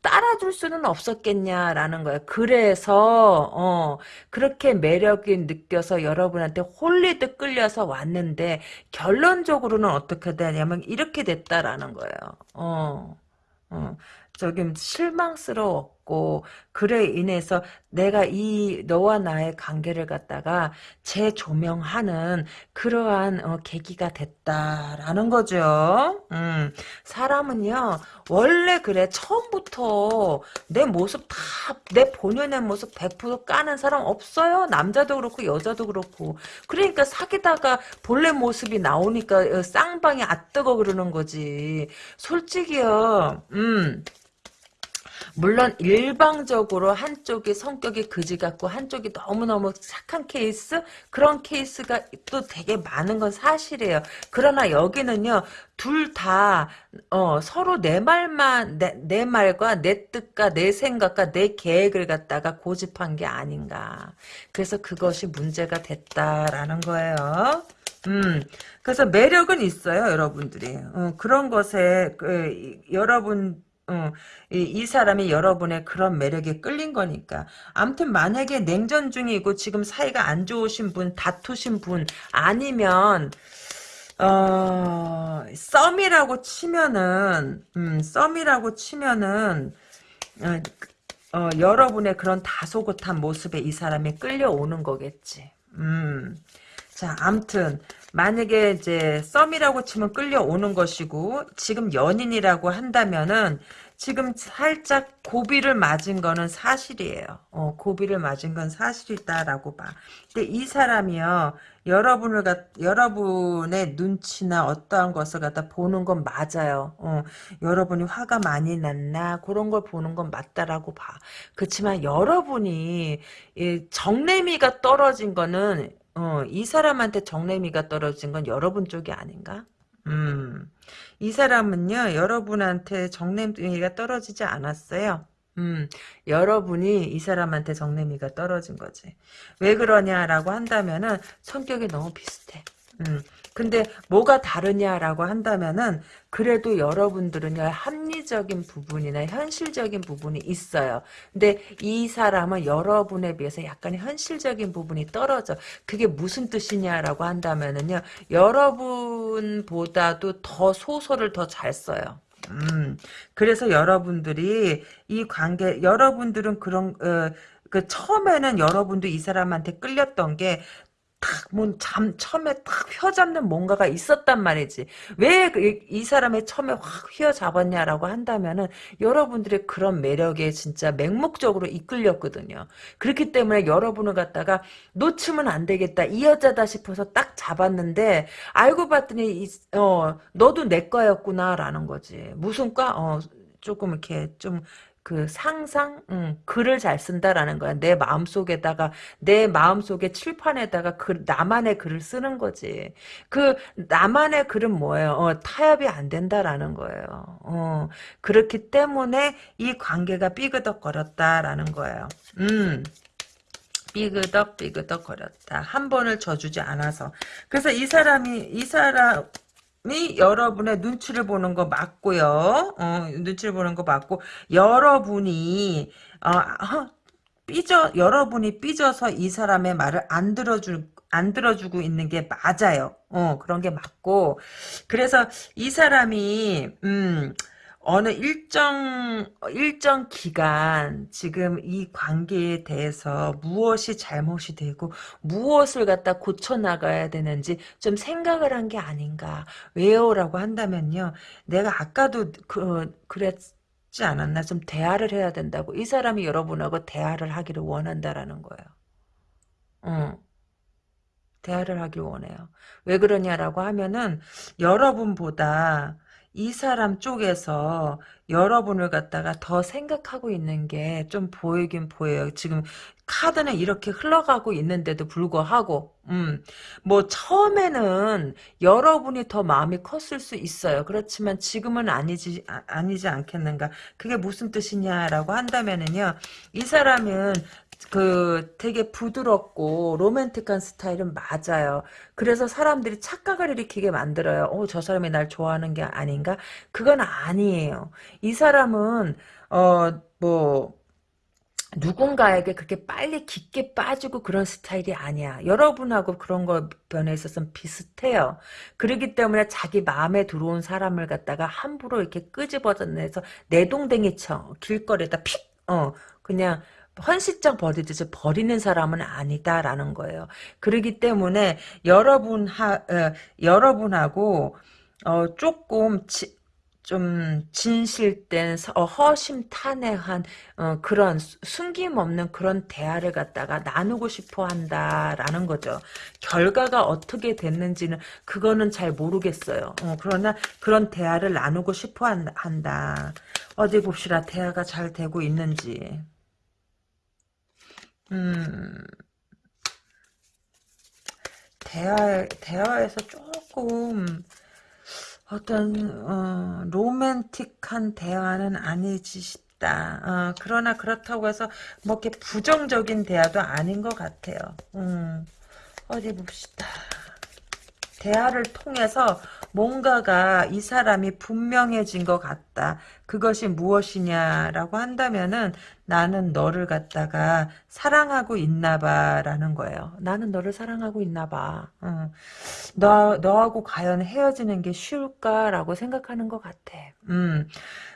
따라줄 수는 없었겠냐라는 거예요. 그래서 어 그렇게 매력이 느껴서 여러분한테 홀리듯 끌려서 왔는데 결론적으로는 어떻게 되냐면 이렇게 됐다라는 거예요. 어. 어. 저기 실망스러웠고 그래 인해서 내가 이 너와 나의 관계를 갖다가 재조명하는 그러한 어, 계기가 됐다라는 거죠. 음, 사람은요 원래 그래 처음부터 내 모습 다 내 본연의 모습 100% 까는 사람 없어요. 남자도 그렇고 여자도 그렇고 그러니까 사귀다가 본래 모습이 나오니까 어, 쌍방이 아뜨거 그러는 거지. 솔직히요. 음. 물론 일방적으로 한쪽이 성격이 그지 같고 한쪽이 너무너무 착한 케이스 그런 케이스가 또 되게 많은 건 사실이에요. 그러나 여기는요. 둘 다 어, 서로 내 말만 내, 내 말과 내 뜻과 내 생각과 내 계획을 갖다가 고집한 게 아닌가. 그래서 그것이 문제가 됐다라는 거예요. 음, 그래서 매력은 있어요, 여러분들이. 어, 그런 것에, 그, 여러분, 어, 이, 이, 사람이 여러분의 그런 매력에 끌린 거니까. 아무튼 만약에 냉전 중이고 지금 사이가 안 좋으신 분, 다투신 분 아니면 어, 썸이라고 치면은, 음, 썸이라고 치면은, 어, 어, 여러분의 그런 다소곳한 모습에 이 사람이 끌려오는 거겠지. 음. 자, 암튼, 만약에 이제 썸이라고 치면 끌려오는 것이고, 지금 연인이라고 한다면은, 지금 살짝 고비를 맞은 거는 사실이에요. 어, 고비를 맞은 건 사실이다라고 봐. 근데 이 사람이요, 여러분을 갖, 여러분의 눈치나 어떠한 것을 갖다 보는 건 맞아요. 어, 여러분이 화가 많이 났나, 그런 걸 보는 건 맞다라고 봐. 그렇지만 여러분이, 이 정내미가 떨어진 거는, 어, 이 사람한테 정내미가 떨어진 건 여러분 쪽이 아닌가? 음. 이 사람은요, 여러분한테 정내미가 떨어지지 않았어요. 음, 여러분이 이 사람한테 정내미가 떨어진 거지. 왜 그러냐라고 한다면은 성격이 너무 비슷해. 음, 근데 뭐가 다르냐라고 한다면은 그래도 여러분들은요 합리적인 부분이나 현실적인 부분이 있어요. 근데 이 사람은 여러분에 비해서 약간 현실적인 부분이 떨어져. 그게 무슨 뜻이냐라고 한다면은요 여러분보다도 더 소설을 더 잘 써요. 음, 그래서 여러분들이 이 관계, 여러분들은 그런, 어, 그 처음에는 여러분도 이 사람한테 끌렸던 게 탁, 뭔, 잠, 처음에 탁 휘어잡는 뭔가가 있었단 말이지. 왜 이 사람의 처음에 확 휘어잡았냐라고 한다면은, 여러분들의 그런 매력에 진짜 맹목적으로 이끌렸거든요. 그렇기 때문에 여러분을 갖다가 놓치면 안 되겠다. 이 여자다 싶어서 딱 잡았는데, 알고 봤더니, 이, 어, 너도 내 거였구나 라는 거지. 무슨 과? 어, 조금 이렇게 좀 그 상상, 음, 글을 잘 쓴다라는 거야. 내 마음속에다가 내 마음속에 칠판에다가 글, 나만의 글을 쓰는 거지. 그 나만의 글은 뭐예요? 어, 타협이 안 된다라는 거예요. 어, 그렇기 때문에 이 관계가 삐그덕거렸다라는 거예요. 음. 삐그덕 삐그덕 거렸다. 한 번을 져주지 않아서. 그래서 이 사람이 이 사람 이 여러분의 눈치를 보는 거 맞고요. 어, 눈치를 보는 거 맞고 여러분이 어, 아, 삐져 여러분이 삐져서 이 사람의 말을 안 들어줄 안 들어주고 있는 게 맞아요. 어, 그런 게 맞고 그래서 이 사람이 음 어느 일정 일정 기간 지금 이 관계에 대해서 무엇이 잘못이 되고 무엇을 갖다 고쳐 나가야 되는지 좀 생각을 한 게 아닌가 왜요라고 한다면요 내가 아까도 그 그랬지 않았나 좀 대화를 해야 된다고 이 사람이 여러분하고 대화를 하기를 원한다라는 거예요. 어. 대화를 하길 원해요. 왜 그러냐라고 하면은 여러분보다 이 사람 쪽에서 여러분을 갖다가 더 생각하고 있는 게 좀 보이긴 보여요. 지금 카드는 이렇게 흘러가고 있는데도 불구하고 음, 뭐 처음에는 여러분이 더 마음이 컸을 수 있어요. 그렇지만 지금은 아니지 아, 니지 않겠는가? 그게 무슨 뜻이냐라고 한다면은요. 이 사람은 그 되게 부드럽고 로맨틱한 스타일은 맞아요. 그래서 사람들이 착각을 일으키게 만들어요. 어, 저 사람이 날 좋아하는 게 아닌가? 그건 아니에요. 이 사람은 어, 뭐 누군가에게 그렇게 빨리 깊게 빠지고 그런 스타일이 아니야. 여러분하고 그런 거 변해 있어서는 비슷해요. 그러기 때문에 자기 마음에 들어온 사람을 갖다가 함부로 이렇게 끄집어내서 내동댕이 쳐 길거리에다 픽, 어, 그냥 헌시장 버리듯이 버리는 사람은 아니다라는 거예요. 그러기 때문에 여러분 하 어, 여러분하고 어, 조금 지, 좀 진실된 어, 허심탄회한 어, 그런 숨김없는 그런 대화를 갖다가 나누고 싶어 한다라는 거죠. 결과가 어떻게 됐는지는 그거는 잘 모르겠어요. 어, 그러나 그런 대화를 나누고 싶어 한다. 어디 봅시다. 대화가 잘 되고 있는지. 음, 대화, 대화에서 조금 어떤, 어, 로맨틱한 대화는 아니지 싶다. 어, 그러나 그렇다고 해서 뭐 이렇게 부정적인 대화도 아닌 것 같아요. 음, 어디 봅시다. 대화를 통해서 뭔가가 이 사람이 분명해진 것 같다. 그것이 무엇이냐라고 한다면은 나는 너를 갖다가 사랑하고 있나 봐 라는 거예요. 나는 너를 사랑하고 있나 봐. 응. 너, 너하고 과연 헤어지는 게 쉬울까라고 생각하는 것 같아. 음.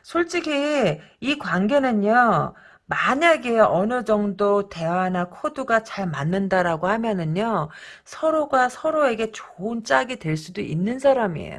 솔직히 이 관계는요. 만약에 어느 정도 대화나 코드가 잘 맞는다라고 하면은요, 서로가 서로에게 좋은 짝이 될 수도 있는 사람이에요.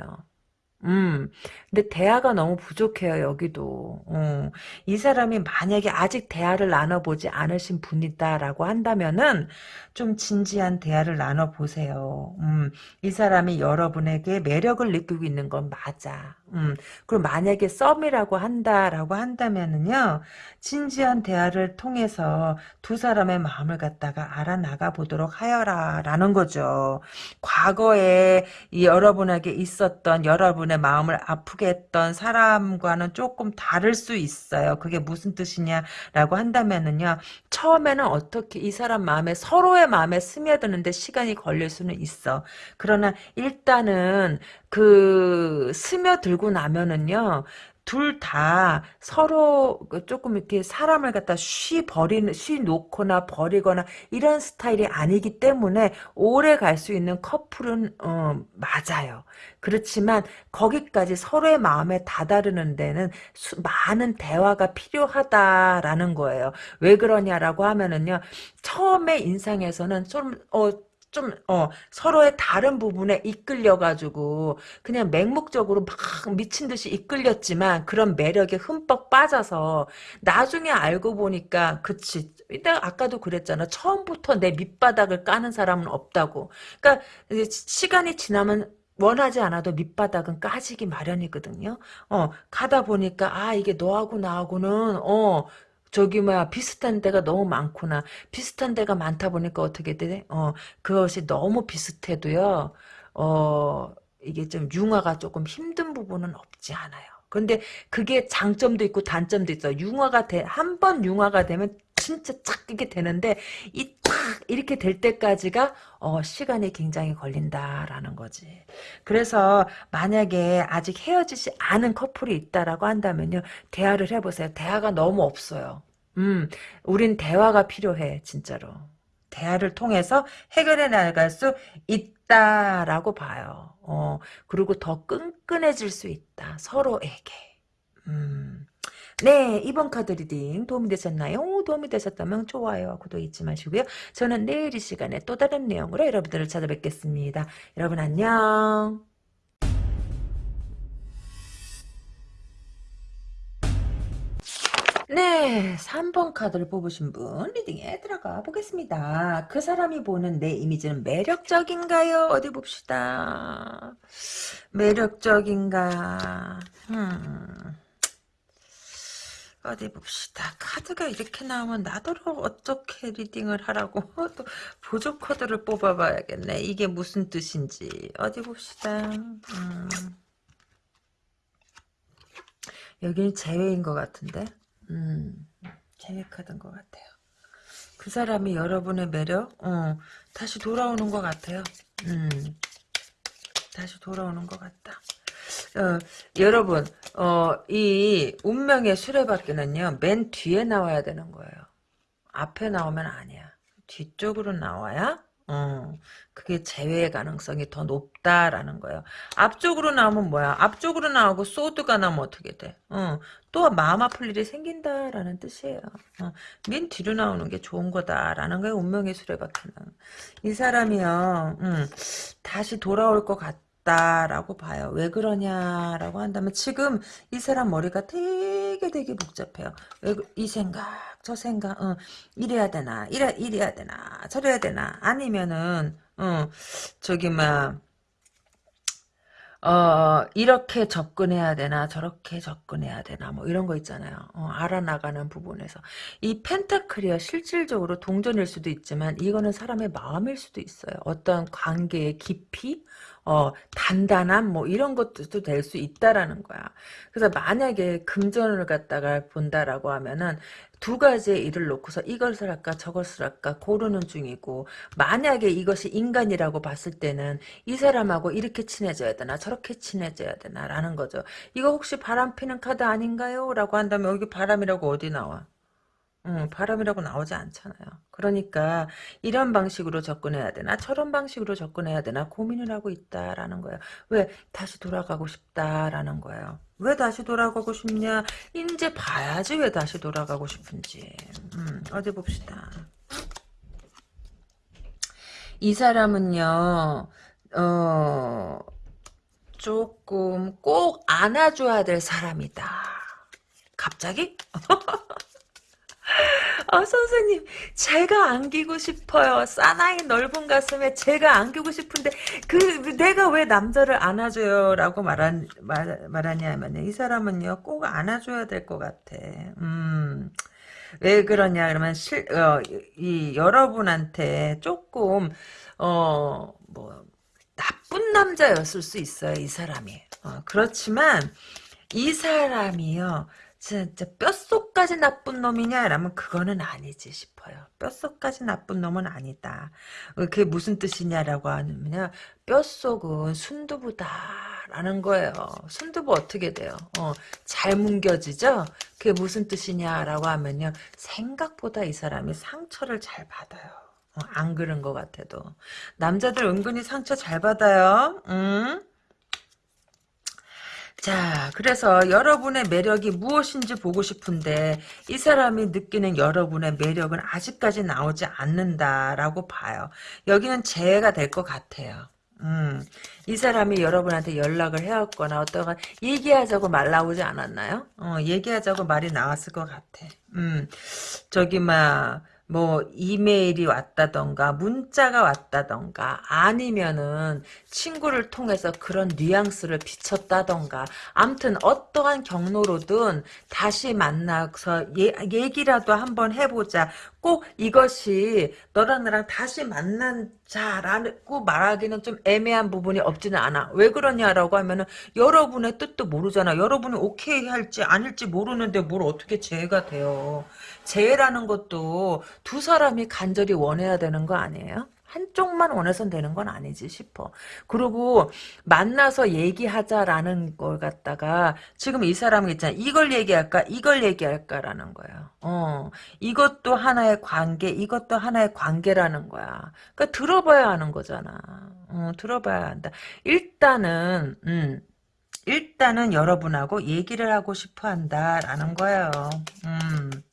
음, 근데 대화가 너무 부족해요, 여기도. 어, 이 사람이 만약에 아직 대화를 나눠보지 않으신 분이다라고 한다면은, 좀 진지한 대화를 나눠보세요. 음, 이 사람이 여러분에게 매력을 느끼고 있는 건 맞아. 음, 그리고 만약에 썸이라고 한다라고 한다면은요, 진지한 대화를 통해서 두 사람의 마음을 갖다가 알아나가 보도록 하여라 라는 거죠. 과거에 이 여러분에게 있었던 여러분의 마음을 아프게 했던 사람과는 조금 다를 수 있어요. 그게 무슨 뜻이냐라고 한다면은요, 처음에는 어떻게 이 사람 마음에 서로의 마음에 스며드는데 시간이 걸릴 수는 있어. 그러나 일단은 그 스며들고 나면은요. 둘 다 서로 그 조금 이렇게 사람을 갖다 쉬 버리는 쉬 놓거나 버리거나 이런 스타일이 아니기 때문에 오래 갈 수 있는 커플은 어, 맞아요. 그렇지만 거기까지 서로의 마음에 다다르는 데는 수, 많은 대화가 필요하다라는 거예요. 왜 그러냐라고 하면은요. 처음에 인상에서는 좀 어, 좀, 어, 서로의 다른 부분에 이끌려가지고, 그냥 맹목적으로 막 미친 듯이 이끌렸지만, 그런 매력에 흠뻑 빠져서, 나중에 알고 보니까, 그치. 내가 아까도 그랬잖아. 처음부터 내 밑바닥을 까는 사람은 없다고. 그러니까, 시간이 지나면, 원하지 않아도 밑바닥은 까지기 마련이거든요. 어, 가다 보니까, 아, 이게 너하고 나하고는, 어, 저기 뭐야 비슷한 데가 너무 많구나. 비슷한 데가 많다 보니까 어떻게 돼? 어 그것이 너무 비슷해도요. 어 이게 좀 융화가 조금 힘든 부분은 없지 않아요. 근데 그게 장점도 있고 단점도 있어. 융화가 돼 한 번 융화가 되면 진짜 착 이게 되는데 이 딱 이렇게 될 때까지가 어, 시간이 굉장히 걸린다라는 거지. 그래서 만약에 아직 헤어지지 않은 커플이 있다라고 한다면요. 대화를 해보세요. 대화가 너무 없어요. 음, 우린 대화가 필요해, 진짜로. 대화를 통해서 해결해 나갈 수 있다라고 봐요. 어, 그리고 더 끈끈해질 수 있다. 서로에게. 음. 네, 이번 카드 reading 도움이 되셨나요? 도움이 되셨다면 좋아요, 구독 잊지 마시고요. 저는 내일 이 시간에 또 다른 내용으로 여러분들을 찾아뵙겠습니다. 여러분 안녕. 네, 3번 카드를 뽑으신 분 리딩에 들어가 보겠습니다. 그 사람이 보는 내 이미지는 매력적인가요? 어디 봅시다. 매력적인가? 음. 어디 봅시다. 카드가 이렇게 나오면 나더러 어떻게 리딩을 하라고 또 보조 카드를 뽑아봐야겠네. 이게 무슨 뜻인지 어디 봅시다. 음. 여기는 제외인 것 같은데. 음, 제외 카드인 것 같아요. 그 사람이 여러분의 매력, 어, 다시 돌아오는 것 같아요. 음, 다시 돌아오는 것 같다. 어, 여러분, 어, 이 운명의 수레바퀴는요, 맨 뒤에 나와야 되는 거예요. 앞에 나오면 아니야. 뒤쪽으로 나와야 어, 그게 재회의 가능성이 더 높다라는 거예요. 앞쪽으로 나오면 뭐야? 앞쪽으로 나오고 소드가 나오면 어떻게 돼? 어, 또 마음 아플 일이 생긴다라는 뜻이에요. 어, 맨 뒤로 나오는 게 좋은 거다라는 거예요. 운명의 수레바퀴는. 이 사람이요, 음, 다시 돌아올 것 같. 다라고 봐요. 왜 그러냐라고 한다면 지금 이 사람 머리가 되게 되게 복잡해요. 왜 이 생각 저 생각 어, 이래야 되나 이래 이래야 되나 저래야 되나 아니면은 어, 저기 막 어, 이렇게 접근해야 되나, 저렇게 접근해야 되나, 뭐, 이런 거 있잖아요. 어, 알아나가는 부분에서. 이 펜타클이야, 실질적으로 동전일 수도 있지만, 이거는 사람의 마음일 수도 있어요. 어떤 관계의 깊이, 어, 단단함, 뭐, 이런 것도 될 수 있다라는 거야. 그래서 만약에 금전을 갖다가 본다라고 하면은, 두 가지의 일을 놓고서 이것을 할까 저것을 할까 고르는 중이고 만약에 이것이 인간이라고 봤을 때는 이 사람하고 이렇게 친해져야 되나 저렇게 친해져야 되나 라는 거죠. 이거 혹시 바람 피는 카드 아닌가요? 라고 한다면 여기 바람이라고 어디 나와? 음, 바람이라고 나오지 않잖아요. 그러니까 이런 방식으로 접근해야 되나 저런 방식으로 접근해야 되나 고민을 하고 있다라는 거예요. 왜 다시 돌아가고 싶다라는 거예요. 왜 다시 돌아가고 싶냐? 이제 봐야지 왜 다시 돌아가고 싶은지. 음, 어디 봅시다. 이 사람은요. 어 조금 꼭 안아줘야 될 사람이다. 갑자기? 아, 선생님, 제가 안기고 싶어요. 사나이 넓은 가슴에 제가 안기고 싶은데, 그, 내가 왜 남자를 안아줘요? 라고 말한, 말, 말하냐면, 이 사람은요, 꼭 안아줘야 될 것 같아. 음, 왜 그러냐, 그러면, 실, 어, 이, 여러분한테 조금, 어, 뭐, 나쁜 남자였을 수 있어요, 이 사람이. 어, 그렇지만, 이 사람이요, 진짜 뼛속까지 나쁜 놈이냐? 라면 그거는 아니지 싶어요. 뼛속까지 나쁜 놈은 아니다. 그게 무슨 뜻이냐라고 하면요. 뼛속은 순두부다라는 거예요. 순두부 어떻게 돼요? 어, 잘 뭉겨지죠? 그게 무슨 뜻이냐라고 하면요. 생각보다 이 사람이 상처를 잘 받아요. 어, 안 그런 것 같아도. 남자들 은근히 상처 잘 받아요. 응? 자, 그래서 여러분의 매력이 무엇인지 보고 싶은데 이 사람이 느끼는 여러분의 매력은 아직까지 나오지 않는다라고 봐요. 여기는 재해가 될 것 같아요. 음, 이 사람이 여러분한테 연락을 해왔거나 어떤 얘기하자고 말 나오지 않았나요? 어, 얘기하자고 말이 나왔을 것 같아. 음, 저기 막 뭐 이메일이 왔다던가 문자가 왔다던가 아니면은 친구를 통해서 그런 뉘앙스를 비쳤다던가 암튼 어떠한 경로로든 다시 만나서 예, 얘기라도 한번 해보자 꼭 이것이 너랑 나랑 다시 만난 자라고 말하기는 좀 애매한 부분이 없지는 않아. 왜 그러냐라고 하면은 여러분의 뜻도 모르잖아. 여러분이 오케이 할지 아닐지 모르는데 뭘 어떻게 재해가 돼요. 재해라는 것도 두 사람이 간절히 원해야 되는 거 아니에요? 한쪽만 원해선 되는 건 아니지 싶어. 그리고 만나서 얘기하자라는 걸 갖다가 지금 이 사람 있잖아. 이걸 얘기할까? 이걸 얘기할까라는 거야. 어. 이것도 하나의 관계, 이것도 하나의 관계라는 거야. 그러니까 들어봐야 하는 거잖아. 어, 들어봐야 한다. 일단은 음. 일단은 여러분하고 얘기를 하고 싶어 한다라는 거예요. 음.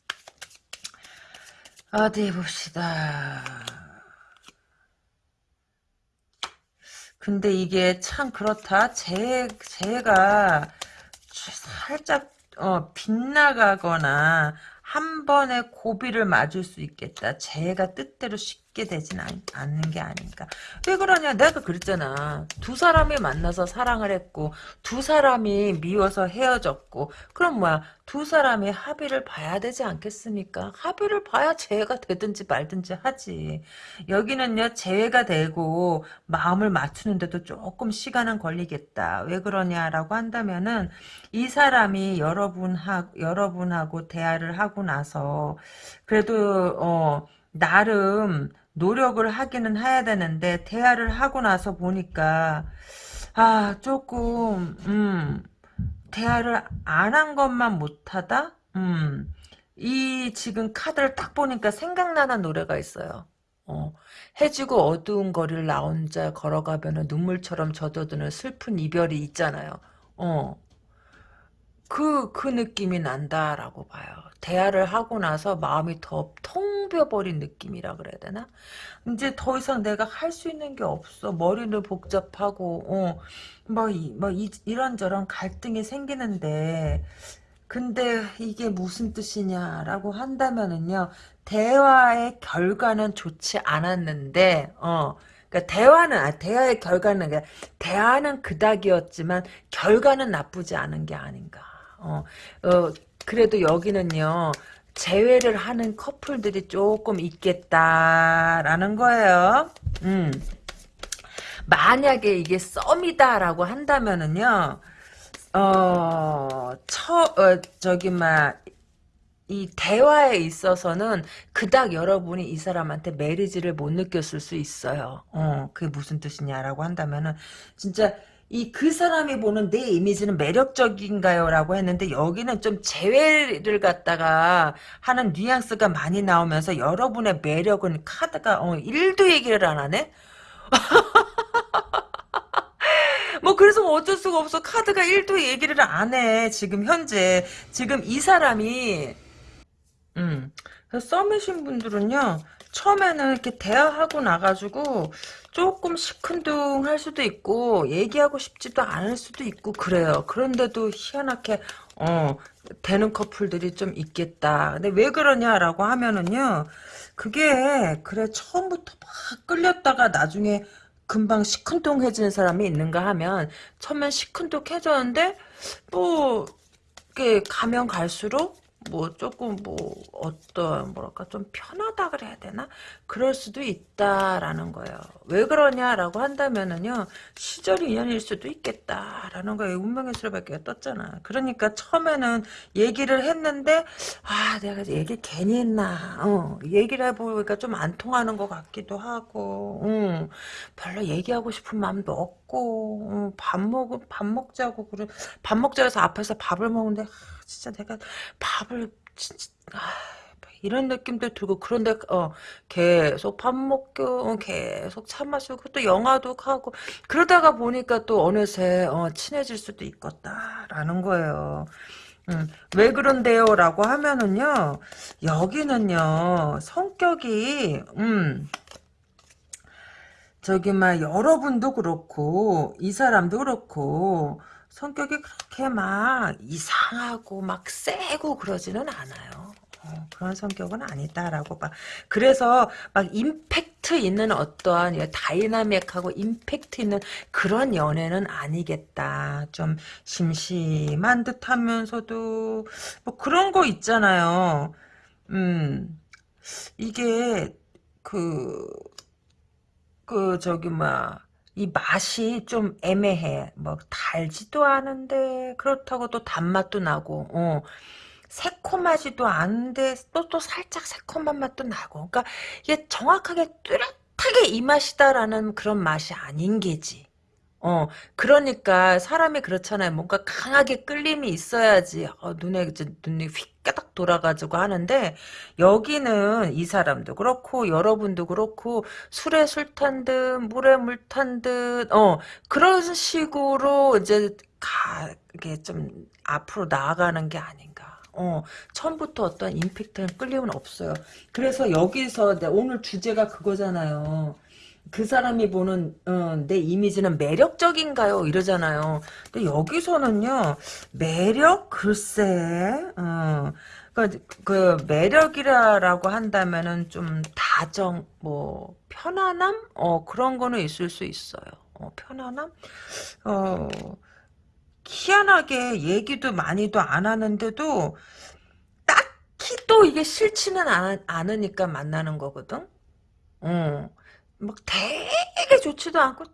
어디 봅시다. 근데 이게 참 그렇다. 재, 재가 살짝 어, 빗나가거나 한 번에 고비를 맞을 수 있겠다. 재가 뜻대로 쉽게 되진 않, 는 게 아닌가. 왜 그러냐? 내가 그랬잖아. 두 사람이 만나서 사랑을 했고 두 사람이 미워서 헤어졌고 그럼 뭐야? 두 사람이 합의를 봐야 되지 않겠습니까? 합의를 봐야 재회가 되든지 말든지 하지. 여기는요, 재회가 되고 마음을 맞추는데도 조금 시간은 걸리겠다. 왜 그러냐라고 한다면은 이 사람이 여러분하, 여러분하고 대화를 하고 나서 그래도, 어, 나름 노력을 하기는 해야 되는데 대화를 하고 나서 보니까 아 조금 음 대화를 안 한 것만 못하다? 음, 이 지금 카드를 딱 보니까 생각나는 노래가 있어요. 어, 해지고 어두운 거리를 나 혼자 걸어가면 눈물처럼 젖어드는 슬픈 이별이 있잖아요. 어, 그, 그 느낌이 난다라고 봐요. 대화를 하고 나서 마음이 더 텅 비어버린 느낌이라 그래야 되나? 이제 더 이상 내가 할 수 있는 게 없어. 머리는 복잡하고, 어, 뭐, 이, 뭐, 이, 이런저런 갈등이 생기는데, 근데 이게 무슨 뜻이냐라고 한다면은요, 대화의 결과는 좋지 않았는데, 어, 그러니까 대화는 아, 대화의 결과는 대화는 그닥이었지만 결과는 나쁘지 않은 게 아닌가. 어, 어 그래도 여기는요. 재회를 하는 커플들이 조금 있겠다라는 거예요. 음. 만약에 이게 썸이다라고 한다면은요, 어, 처, 어, 저기, 막, 이 대화에 있어서는 그닥 여러분이 이 사람한테 메리지를 못 느꼈을 수 있어요. 어, 그게 무슨 뜻이냐라고 한다면은, 진짜, 이 그 사람이 보는 내 이미지는 매력적인가요? 라고 했는데 여기는 좀 재회를 갖다가 하는 뉘앙스가 많이 나오면서 여러분의 매력은 카드가 어, 1도 얘기를 안 하네? 뭐 그래서 어쩔 수가 없어 카드가 1도 얘기를 안 해 지금 현재 지금 이 사람이 음 썸이신 분들은요 처음에는 이렇게 대화하고 나가지고 조금 시큰둥할 수도 있고 얘기하고 싶지도 않을 수도 있고 그래요. 그런데도 희한하게 어 되는 커플들이 좀 있겠다. 근데 왜 그러냐라고 하면은요 그게 그래 처음부터 막 끌렸다가 나중에 금방 시큰둥해지는 사람이 있는가 하면 처음엔 시큰둥해졌는데 뭐 이렇게 가면 갈수록 뭐 조금 뭐 어떤 뭐랄까 좀 편하다 그래야 되나 그럴 수도 있다라는 거예요. 왜 그러냐라고 한다면은요 시절 인연일 수도 있겠다라는 거예요. 운명의 수레밖에 떴잖아. 그러니까 처음에는 얘기를 했는데 아 내가 얘기 괜히 했나 어, 얘기를 해보니까 좀 안 통하는 것 같기도 하고 응. 별로 얘기하고 싶은 마음도 없고 응. 밥 먹, 밥 먹자고 그래 밥 먹자 해서 앞에서 밥을 먹는데 아, 진짜 내가 밥을 진짜 아, 이런 느낌도 들고 그런데 어 계속 밥 먹고 어, 계속 차 마시고 또 영화도 하고 그러다가 보니까 또 어느새 어, 친해질 수도 있겠다라는 거예요. 음, 왜 그런데요? 라고 하면은요, 여기는요, 성격이, 음, 저기, 막, 여러분도 그렇고, 이 사람도 그렇고, 성격이 그렇게 막 이상하고 막 세고 그러지는 않아요. 어, 그런 성격은 아니다라고 봐. 그래서 막 임팩트 있는 어떠한 다이나믹하고 임팩트 있는 그런 연애는 아니겠다. 좀 심심한 듯 하면서도 뭐 그런 거 있잖아요. 음, 이게 그, 그 저기 막 이 맛이 좀 애매해. 뭐 달지도 않은데 그렇다고 또 단맛도 나고 어. 새콤하지도 않은데 또 또 살짝 새콤한 맛도 나고 그러니까 이게 정확하게 뚜렷하게 이 맛이다라는 그런 맛이 아닌 게지. 어, 그러니까 사람이 그렇잖아요. 뭔가 강하게 끌림이 있어야지 어, 눈에 이제 눈이 휙까닥 돌아가지고 하는데 여기는 이 사람도 그렇고 여러분도 그렇고 술에 술 탄 듯 물에 물 탄 듯 어, 그런 식으로 이제 가 이게 좀 앞으로 나아가는 게 아닌가. 어, 처음부터 어떤 임팩트는 끌림은 없어요. 그래서 여기서 오늘 주제가 그거잖아요. 그 사람이 보는 어, 내 이미지는 매력적인가요? 이러잖아요. 근데 여기서는요 매력 글쎄 어, 그, 그 매력이라고 한다면은 좀 다정 뭐 편안함 어 그런 거는 있을 수 있어요. 어, 편안함 어 희한하게 얘기도 많이도 안 하는데도 딱히 또 이게 싫지는 않, 않으니까 만나는 거거든. 어. 막 되게 좋지도 않고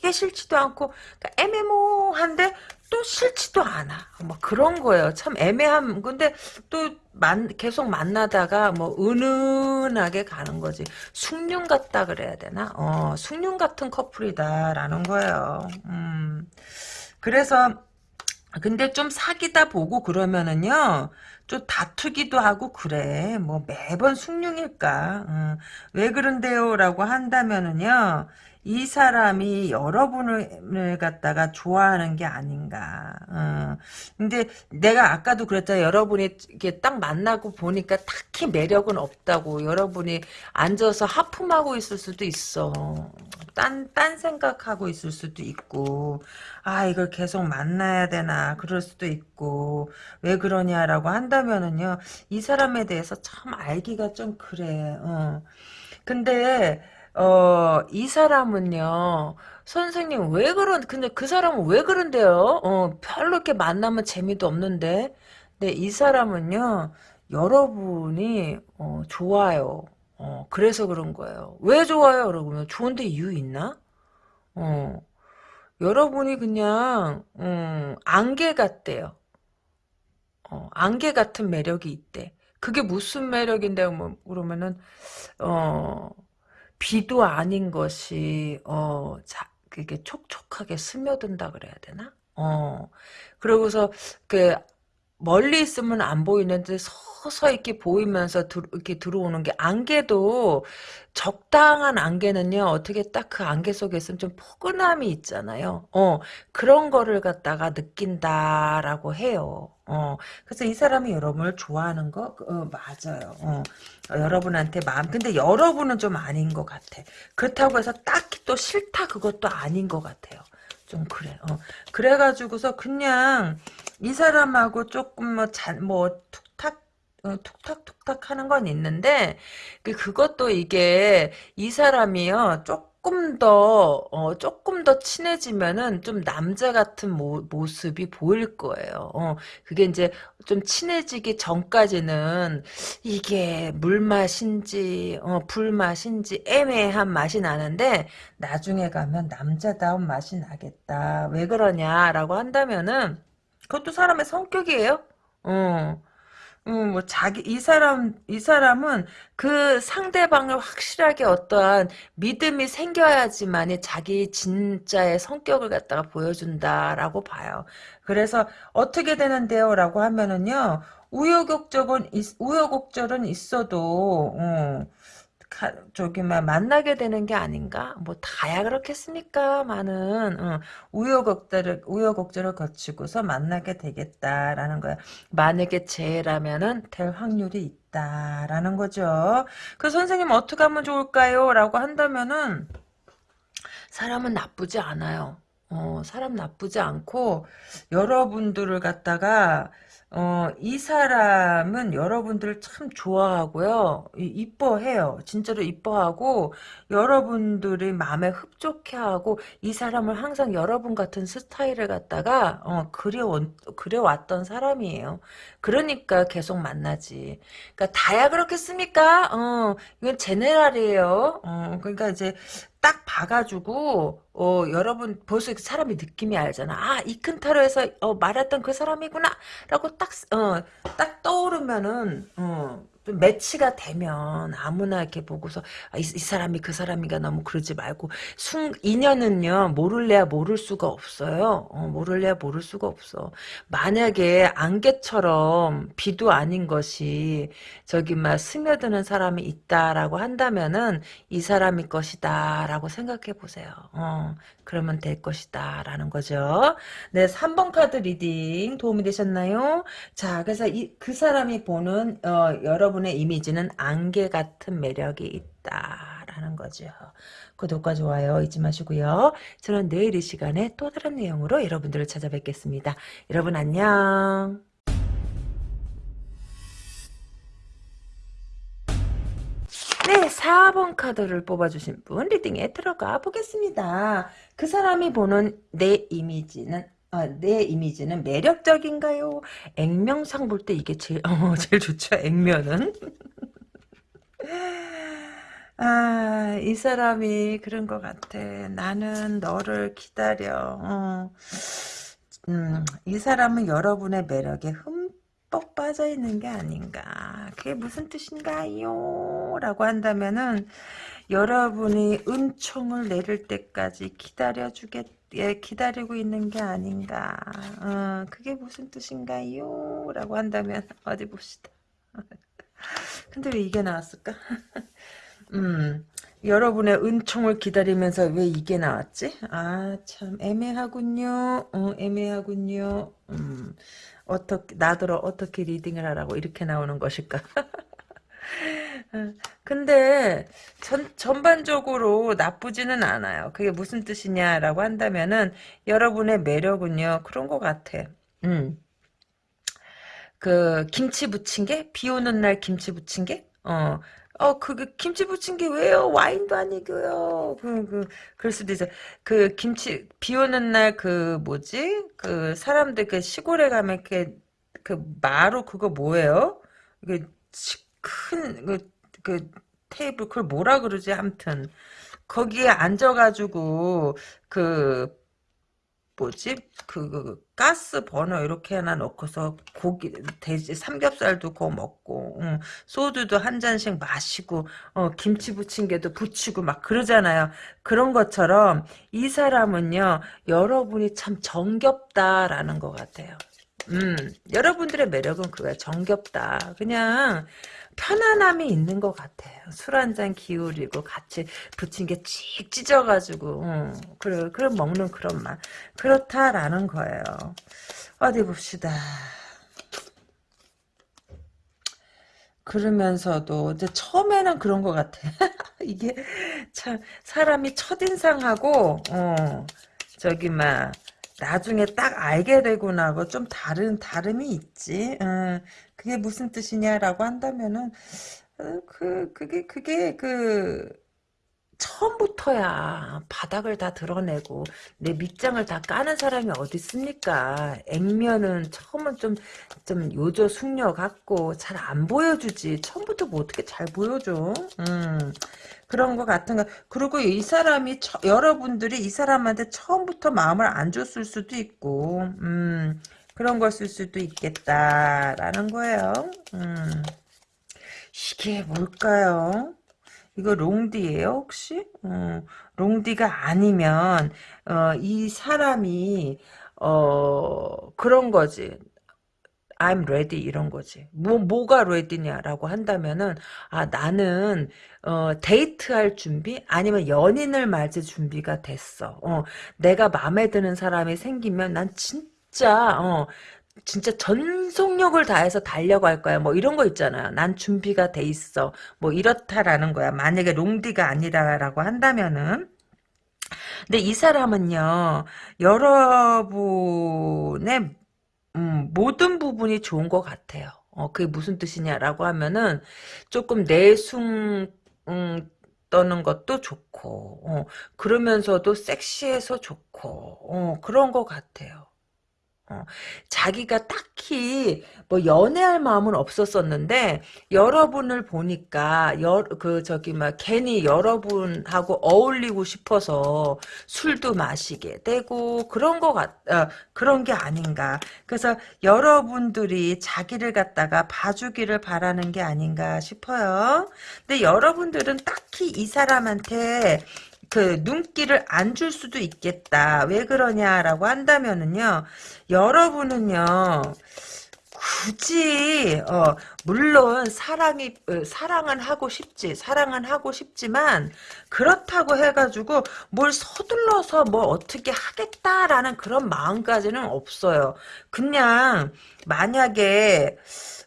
되게 싫지도 않고 그러니까 애매모한데 또 싫지도 않아. 뭐 그런 거예요. 참 애매한 근데 또 만, 계속 만나다가 뭐 은은하게 가는 거지. 숭늉 같다 그래야 되나? 어, 숭늉 같은 커플이다라는 거예요. 음. 그래서 근데 좀 사귀다 보고 그러면은요, 좀 다투기도 하고 그래. 뭐 매번 숭늉일까? 어. 왜 그런데요? 라고 한다면은요, 이 사람이 여러분을 갖다가 좋아하는 게 아닌가. 어. 근데 내가 아까도 그랬잖아. 여러분이 이렇게 딱 만나고 보니까 딱히 매력은 없다고. 여러분이 앉아서 하품하고 있을 수도 있어. 딴, 딴 생각하고 있을 수도 있고. 아, 이걸 계속 만나야 되나. 그럴 수도 있고. 왜 그러냐라고 한다면은요. 이 사람에 대해서 참 알기가 좀 그래. 어. 근데, 어, 이 사람은요, 선생님, 왜 그런, 근데 그 사람은 왜 그런데요? 어, 별로 이렇게 만나면 재미도 없는데. 근데 이 사람은요, 여러분이, 어, 좋아요. 어, 그래서 그런 거예요. 왜 좋아요? 그러면 좋은데 이유 있나? 어. 여러분이 그냥 음, 안개 같대요. 어, 안개 같은 매력이 있대. 그게 무슨 매력인데 뭐 그러면은 어 비도 아닌 것이 어 자, 그게 촉촉하게 스며든다 그래야 되나? 어 그러고서 그 멀리 있으면 안 보이는데 서서 이렇게 보이면서 들, 이렇게 들어오는 게 안개도 적당한 안개는요 어떻게 딱 그 안개 속에 있으면 좀 포근함이 있잖아요. 어 그런 거를 갖다가 느낀다라고 해요. 어 그래서 이 사람이 여러분을 좋아하는 거 어, 맞아요. 어, 어, 여러분한테 마음 근데 여러분은 좀 아닌 것 같아. 그렇다고 해서 딱히 또 싫다 그것도 아닌 것 같아요. 좀 그래. 어. 그래가지고서 그냥 이 사람하고 조금 뭐, 잔, 뭐, 툭탁, 어, 툭탁툭탁 하는 건 있는데, 그, 그것도 이게, 이 사람이요, 조금 더, 어, 조금 더 친해지면은 좀 남자 같은 모, 모습이 보일 거예요. 어, 그게 이제 좀 친해지기 전까지는 이게 물맛인지, 어, 불맛인지 애매한 맛이 나는데, 나중에 가면 남자다운 맛이 나겠다. 왜 그러냐라고 한다면은, 그것도 사람의 성격이에요. 어. 음, 뭐 자기 이 사람 이 사람은 그 상대방을 확실하게 어떠한 믿음이 생겨야지만이 자기 진짜의 성격을 갖다가 보여준다라고 봐요. 그래서 어떻게 되는데요라고 하면은요. 우여곡절은 있, 우여곡절은 있어도 어, 가, 저기 막 만나게 되는 게 아닌가? 뭐 다야 그렇겠습니까? 많은 어, 우여곡절을 우여곡절을 거치고서 만나게 되겠다라는 거야. 만약에 재라면은 될 확률이 있다라는 거죠. 그 선생님 어떻게 하면 좋을까요?라고 한다면은 사람은 나쁘지 않아요. 어, 사람 나쁘지 않고 여러분들을 갖다가 어, 이 사람은 여러분들을 참 좋아하고요. 이, 이뻐해요. 진짜로 이뻐하고 여러분들이 마음에 흡족해하고 이 사람을 항상 여러분 같은 스타일을 갖다가 어, 그려 그려왔던 사람이에요. 그러니까 계속 만나지. 그러니까 다야 그렇겠습니까? 어, 이건 제네랄이에요. 어, 그러니까 이제 딱 봐가지고 어 여러분 벌써 사람이 느낌이 알잖아. 아 이 큰 타로에서 어, 말했던 그 사람이구나라고 딱어딱 떠오르면은 어좀 매치가 되면 아무나 이렇게 보고서 아, 이, 이, 사람이 그 사람이가 너무 그러지 말고 순 인연은요 모를래야 모를 수가 없어요. 어, 모를래야 모를 수가 없어. 만약에 안개처럼 비도 아닌 것이 저기 막 스며드는 사람이 있다라고 한다면은 이 사람이 것이다라고 생각해 보세요. 어, 그러면 될 것이다 라는 거죠. 네 3번 카드 reading 도움이 되셨나요? 자 그래서 이, 그 사람이 보는 어, 여러분의 이미지는 안개 같은 매력이 있다 라는 거죠. 구독과 좋아요 잊지 마시고요. 저는 내일 이 시간에 또 다른 내용으로 여러분들을 찾아뵙겠습니다. 여러분 안녕. 네, 4번 카드를 뽑아주신 분 리딩에 들어가 보겠습니다. 그 사람이 보는 내 이미지는 아, 내 이미지는 매력적인가요? 액면상 볼 때 이게 제일 어, 제일 좋죠. 액면은 아, 이 사람이 그런 것 같아. 나는 너를 기다려. 어. 음, 이 사람은 여러분의 매력에 흠 뻑 빠져 있는 게 아닌가. 그게 무슨 뜻인가요? 라고 한다면은 여러분이 은총을 내릴 때까지 기다려주겠, 예, 기다리고 있는 게 아닌가. 어, 그게 무슨 뜻인가요? 라고 한다면 어디 봅시다. 근데 왜 이게 나왔을까? 음, 여러분의 은총을 기다리면서 왜 이게 나왔지? 아, 참, 애매하군요. 어, 애매하군요. 음, 어떻게, 나더러 어떻게 리딩을 하라고 이렇게 나오는 것일까? 근데 전, 전반적으로 나쁘지는 않아요. 그게 무슨 뜻이냐라고 한다면은 여러분의 매력은요. 그런 것 같아. 음. 그 김치 게? 비 오는 날 김치 게? 어. 어, 그게 김치 부친 게 왜요? 와인도 아니고요. 그, 그, 그럴 수도 있어. 그 김치 비 오는 날 그 뭐지? 그 사람들 그 시골에 가면 이렇게 그 마루 그거 뭐예요? 그 큰 그 그 테이블 그걸 뭐라 그러지? 아무튼 거기에 앉아가지고 그 뭐지 그, 그 가스 버너 이렇게 하나 넣고서 고기 돼지 삼겹살도 구워 먹고 응. 소주도 한 잔씩 마시고 어, 김치 부침개도 부치고 막 그러잖아요. 그런 것처럼 이 사람은요 여러분이 참 정겹다라는 것 같아요. 음, 여러분들의 매력은 그거야. 정겹다. 그냥 편안함이 있는 것 같아요. 술 한 잔 기울이고 같이 부친 게찍 찢어가지고 음, 그래 그럼 먹는 그런 맛 그렇다라는 거예요. 어디 봅시다. 그러면서도 이제 처음에는 그런 것 같아. 이게 참 사람이 첫인상하고 어 저기 막 나중에 딱 알게 되고 나고 좀 다른 다름이 있지. 어, 그게 무슨 뜻이냐라고 한다면은 어, 그 그게 그게 그 처음부터야 바닥을 다 드러내고 내 밑장을 다 까는 사람이 어디 있습니까? 액면은 처음은 좀 좀 요조 숙녀 같고 잘 안 보여주지. 처음부터 뭐 어떻게 잘 보여줘? 음. 그런 거 같은 거. 그리고 이 사람이 처, 여러분들이 이 사람한테 처음부터 마음을 안 줬을 수도 있고, 음, 그런 것일 수도 있겠다라는 거예요. 음, 이게 뭘까요? 이거 롱디예요 혹시? 어, 롱디가 아니면 어, 이 사람이 어, 그런 거지. I'm ready 이런 거지. 뭐 뭐가 ready냐라고 한다면은 아 나는 어 데이트할 준비 아니면 연인을 맞을 준비가 됐어. 어 내가 마음에 드는 사람이 생기면 난 진 짜 어 진짜 전속력을 다해서 달려갈 거야. 뭐 이런 거 있잖아요. 난 준비가 돼 있어. 뭐 이렇다라는 거야. 만약에 롱디가 아니라라고 한다면은 근데 이 사람은요, 여러분의 음, 모든 부분이 좋은 것 같아요. 어, 그게 무슨 뜻이냐라고 하면은 조금 내숭 음, 떠는 것도 좋고 어, 그러면서도 섹시해서 좋고 어, 그런 것 같아요. 어, 자기가 딱히 뭐 연애할 마음은 없었었는데 여러분을 보니까 여, 그 저기 막 괜히 여러분하고 어울리고 싶어서 술도 마시게 되고 그런 거 같, 어, 그런 게 아닌가. 그래서 여러분들이 자기를 갖다가 봐주기를 바라는 게 아닌가 싶어요. 근데 여러분들은 딱히 이 사람한테 그 눈길을 안 줄 수도 있겠다. 왜 그러냐라고 한다면은요. 여러분은요. 굳이 어 물론 사랑이 어, 사랑은 하고 싶지 사랑은 하고 싶지만 그렇다고 해가지고 뭘 서둘러서 뭐 어떻게 하겠다라는 그런 마음까지는 없어요 그냥 만약에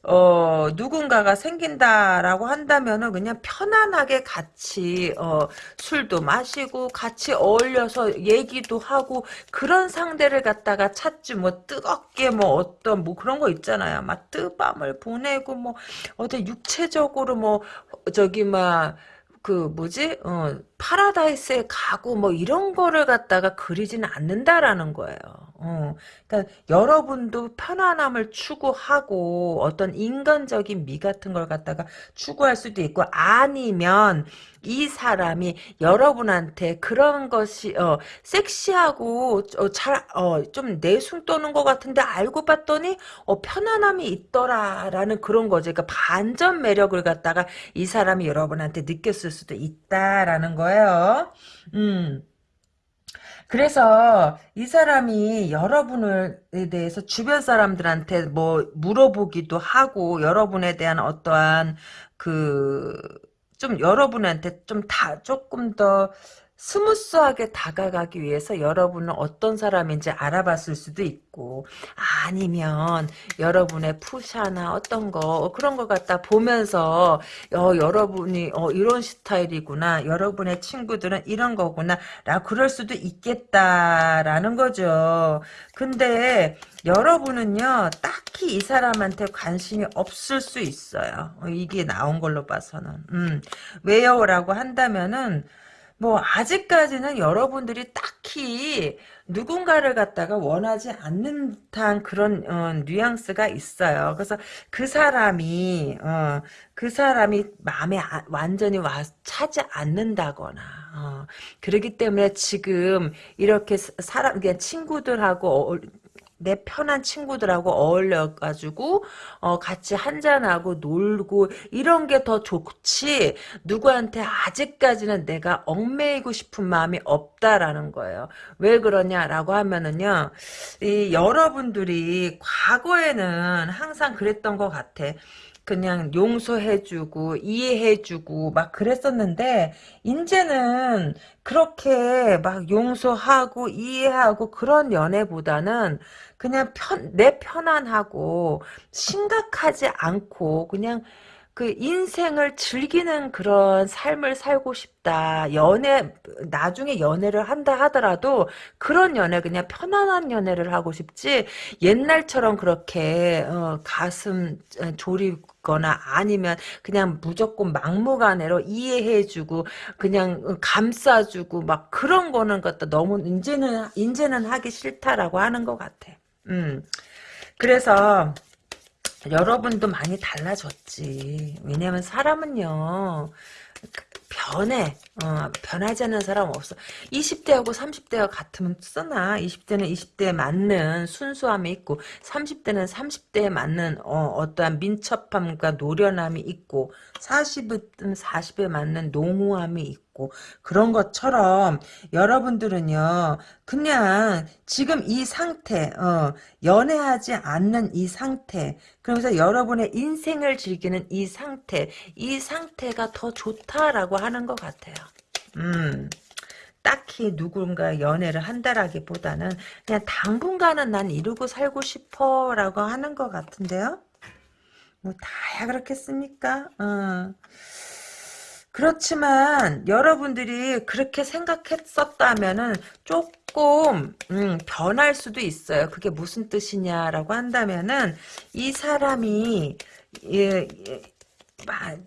어, 누군가가 생긴다라고 한다면은 그냥 편안하게 같이, 어, 술도 마시고 같이 어울려서 얘기도 하고 그런 상대를 갖다가 찾지 뭐 뜨겁게 뭐 어떤 뭐 그런 거 있잖아요. 막 뜨밤을 보내고 뭐 어디 육체적으로 뭐 저기 막 그 뭐지 어 파라다이스에 가고 뭐 이런 거를 갖다가 그리지는 않는다라는 거예요. 어, 그러니까 여러분도 편안함을 추구하고 어떤 인간적인 미 같은 걸 갖다가 추구할 수도 있고 아니면 이 사람이 여러분한테 그런 것이 어, 섹시하고 어, 잘좀 어, 내숭 떠는 것 같은데 알고 봤더니 어, 편안함이 있더라라는 그런 거죠. 그러니까 반전 매력을 갖다가 이 사람이 여러분한테 느꼈을 수도 있다라는 거예요. 음. 그래서 이 사람이 여러분에 대해서 주변 사람들한테 뭐 물어보기도 하고 여러분에 대한 어떠한 그 좀 여러분한테 좀 다 조금 더 스무스하게 다가가기 위해서 여러분은 어떤 사람인지 알아봤을 수도 있고 아니면 여러분의 프사나 어떤 거 그런 거 갖다 보면서 어, 여러분이 어, 이런 스타일이구나 여러분의 친구들은 이런 거구나 라 그럴 수도 있겠다라는 거죠. 근데 여러분은요 딱히 이 사람한테 관심이 없을 수 있어요. 어, 이게 나온 걸로 봐서는. 음, 왜요? 라고 한다면은 뭐 아직까지는 여러분들이 딱히 누군가를 갖다가 원하지 않는 듯한 그런 어, 뉘앙스가 있어요. 그래서 그 사람이 어, 그 사람이 마음에 아, 완전히 와 차지 않는다거나 어, 그렇기 때문에 지금 이렇게 사람 그냥 친구들하고 어, 내 편한 친구들하고 어울려가지고 어, 같이 한잔하고 놀고 이런 게 더 좋지 누구한테 아직까지는 내가 얽매이고 싶은 마음이 없다라는 거예요. 왜 그러냐라고 하면은요. 이 여러분들이 과거에는 항상 그랬던 것 같아. 그냥 용서해주고 이해해주고 막 그랬었는데 이제는 그렇게 막 용서하고 이해하고 그런 연애보다는 그냥 편, 내 편안하고 심각하지 않고 그냥 그 인생을 즐기는 그런 삶을 살고 싶다. 연애, 나중에 연애를 한다 하더라도 그런 연애, 그냥 편안한 연애를 하고 싶지, 옛날처럼 그렇게, 어, 가슴 졸이거나 아니면 그냥 무조건 막무가내로 이해해주고, 그냥 감싸주고, 막 그런 거는 것도 너무, 이제는, 이제는 하기 싫다라고 하는 것 같아. 음. 그래서, 여러분도 많이 달라졌지. 왜냐면 사람은요. 변해. 어, 변하지 않는 사람 없어. 20대하고 30대가 같으면 쓰나. 20대는 20대에 맞는 순수함이 있고 30대는 30대에 맞는 어, 떠한 민첩함과 노련함이 있고 40은 40에 맞는 농후함이 있고 그런 것처럼 여러분들은요. 그냥 지금 이 상태 어, 연애하지 않는 이 상태 그러면서 여러분의 인생을 즐기는 이 상태 이 상태가 더 좋다라고 하는 것 같아요. 음. 딱히 누군가 연애를 한다라기보다는 그냥 당분간은 난 이루고 살고 싶어 라고 하는 것 같은데요. 뭐 다야 그렇겠습니까? 어. 그렇지만 여러분들이 그렇게 생각했었다면은 조금 음, 변할 수도 있어요. 그게 무슨 뜻이냐라고 한다면은 이 사람이 예, 예,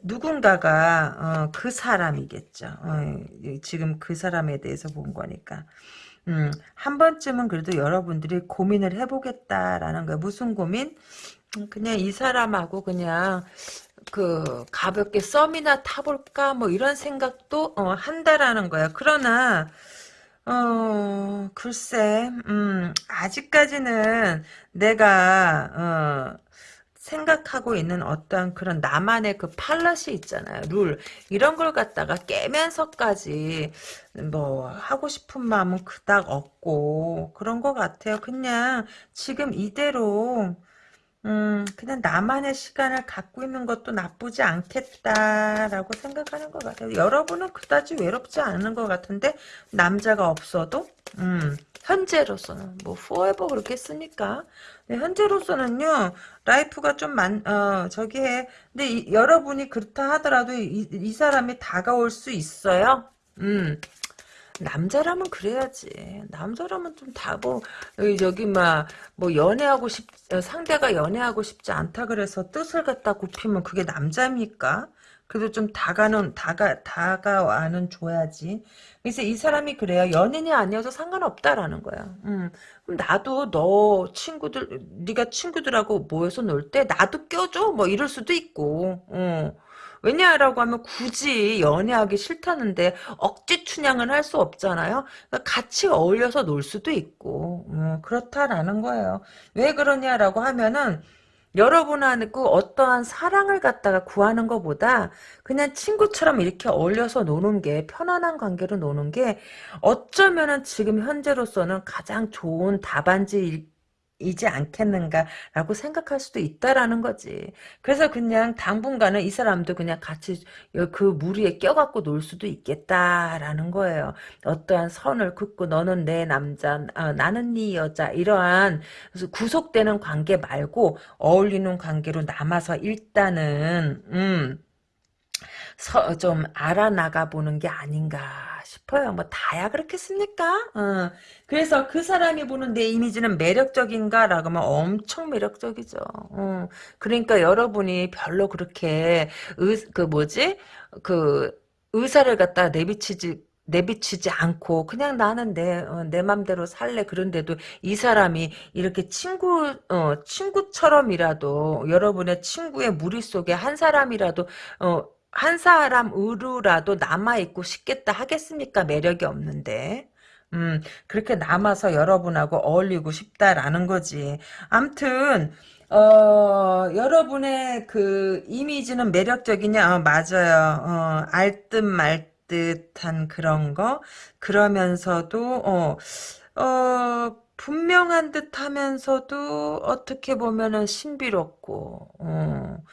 누군가가 어, 그 사람이겠죠. 어, 지금 그 사람에 대해서 본 거니까. 음, 한 번쯤은 그래도 여러분들이 고민을 해보겠다라는 거예요. 무슨 고민? 음, 그냥 이 사람하고 그냥 그 가볍게 썸이나 타볼까 뭐 이런 생각도 어, 한다라는 거야. 그러나 어 글쎄 음 아직까지는 내가 어 생각하고 있는 어떤 그런 나만의 그 팔럿이 있잖아요. 룰. 이런 걸 갖다가 깨면서까지 뭐 하고 싶은 마음은 그닥 없고 그런 것 같아요. 그냥 지금 이대로 음, 그냥 나만의 시간을 갖고 있는 것도 나쁘지 않겠다라고 생각하는 것 같아요. 여러분은 그다지 외롭지 않은 것 같은데 남자가 없어도 음, 현재로서는 뭐 forever 그렇게 쓰니까 네, 현재로서는요 life가 좀 많, 어, 저기 해. 근데 이, 여러분이 그렇다 하더라도 이, 이 사람이 다가올 수 있어요. 음. 남자라면 그래야지. 남자라면 좀 다고 저기 막 뭐 연애하고 싶 상대가 연애하고 싶지 않다 그래서 뜻을 갖다 굽히면 그게 남자입니까? 그래도 좀 다가는 다가 다가와는 줘야지. 그래서 이 사람이 그래요. 연인이 아니어서 상관없다라는 거야. 음. 그럼 나도 너 친구들 네가 친구들하고 모여서 놀 때 나도 껴줘 뭐 이럴 수도 있고. 어. 왜냐라고 하면 굳이 연애하기 싫다는데 억지 춘향을 할수 없잖아요. 그러니까 같이 어울려서 놀 수도 있고 음, 그렇다라는 거예요. 왜 그러냐라고 하면은 여러분하고 어떠한 사랑을 갖다가 구하는 것보다 그냥 친구처럼 이렇게 어울려서 노는 게 편안한 관계로 노는 게 어쩌면은 지금 현재로서는 가장 좋은 답안지 이지 않겠는가라고 생각할 수도 있다라는 거지. 그래서 그냥 당분간은 이 사람도 그냥 같이 그 무리에 껴갖고 놀 수도 있겠다라는 거예요. 어떠한 선을 긋고 너는 내 남자, 아, 나는 네 여자 이러한 구속되는 관계 말고 어울리는 관계로 남아서 일단은 음, 서, 좀 알아나가 보는 게 아닌가 싶어요. 뭐 다야 그렇겠습니까? 어. 그래서 그 사람이 보는 내 이미지는 매력적인가라고 하면 엄청 매력적이죠. 어. 그러니까 여러분이 별로 그렇게 의, 그 뭐지 그 의사를 갖다 내비치지 내비치지 않고 그냥 나는 내, 어, 내 맘대로 살래 그런데도 이 사람이 이렇게 친구 어, 친구처럼이라도 여러분의 친구의 무리 속에 한 사람이라도 어, 한 사람 으로라도 남아있고 싶겠다 하겠습니까? 매력이 없는데. 음, 그렇게 남아서 여러분하고 어울리고 싶다라는 거지. 암튼, 어, 여러분의 그 이미지는 매력적이냐? 어, 맞아요. 어, 알듯 말듯한 그런 거. 그러면서도, 어, 어, 분명한 듯 하면서도 어떻게 보면은 신비롭고, 어,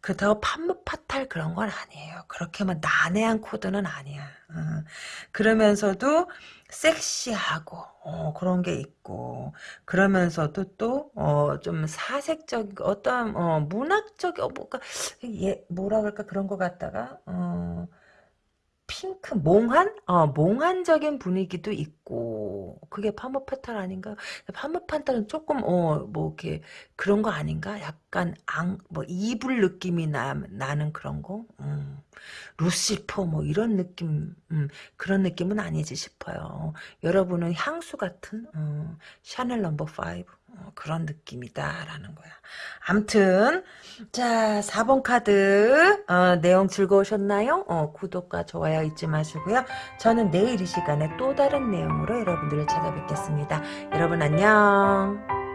그렇다고 판무파탈 그런 건 아니에요. 그렇게만 난해한 코드는 아니야. 어, 그러면서도 섹시하고, 어, 그런 게 있고, 그러면서도 또, 어, 좀 사색적, 어떤, 어, 문학적, 어, 뭐가, 예, 뭐라 그럴까, 그런 것 같다가, 어, 핑크 몽환? 어, 몽환적인 분위기도 있고 그게 파무파탈 아닌가? 파무파탈은 조금 어 뭐 이렇게 그런 거 아닌가? 약간 앙뭐 이불 느낌이 나, 나는 그런 거? 음. 루시퍼 뭐 이런 느낌 음, 그런 느낌은 아니지 싶어요. 여러분은 향수 같은 어, 샤넬 넘버 5 어, 그런 느낌이다라는 거야. 암튼 자 4번 카드 어, 내용 즐거우셨나요? 어, 구독과 좋아요 잊지 마시고요. 저는 내일 이 시간에 또 다른 내용으로 여러분들을 찾아뵙겠습니다. 여러분 안녕.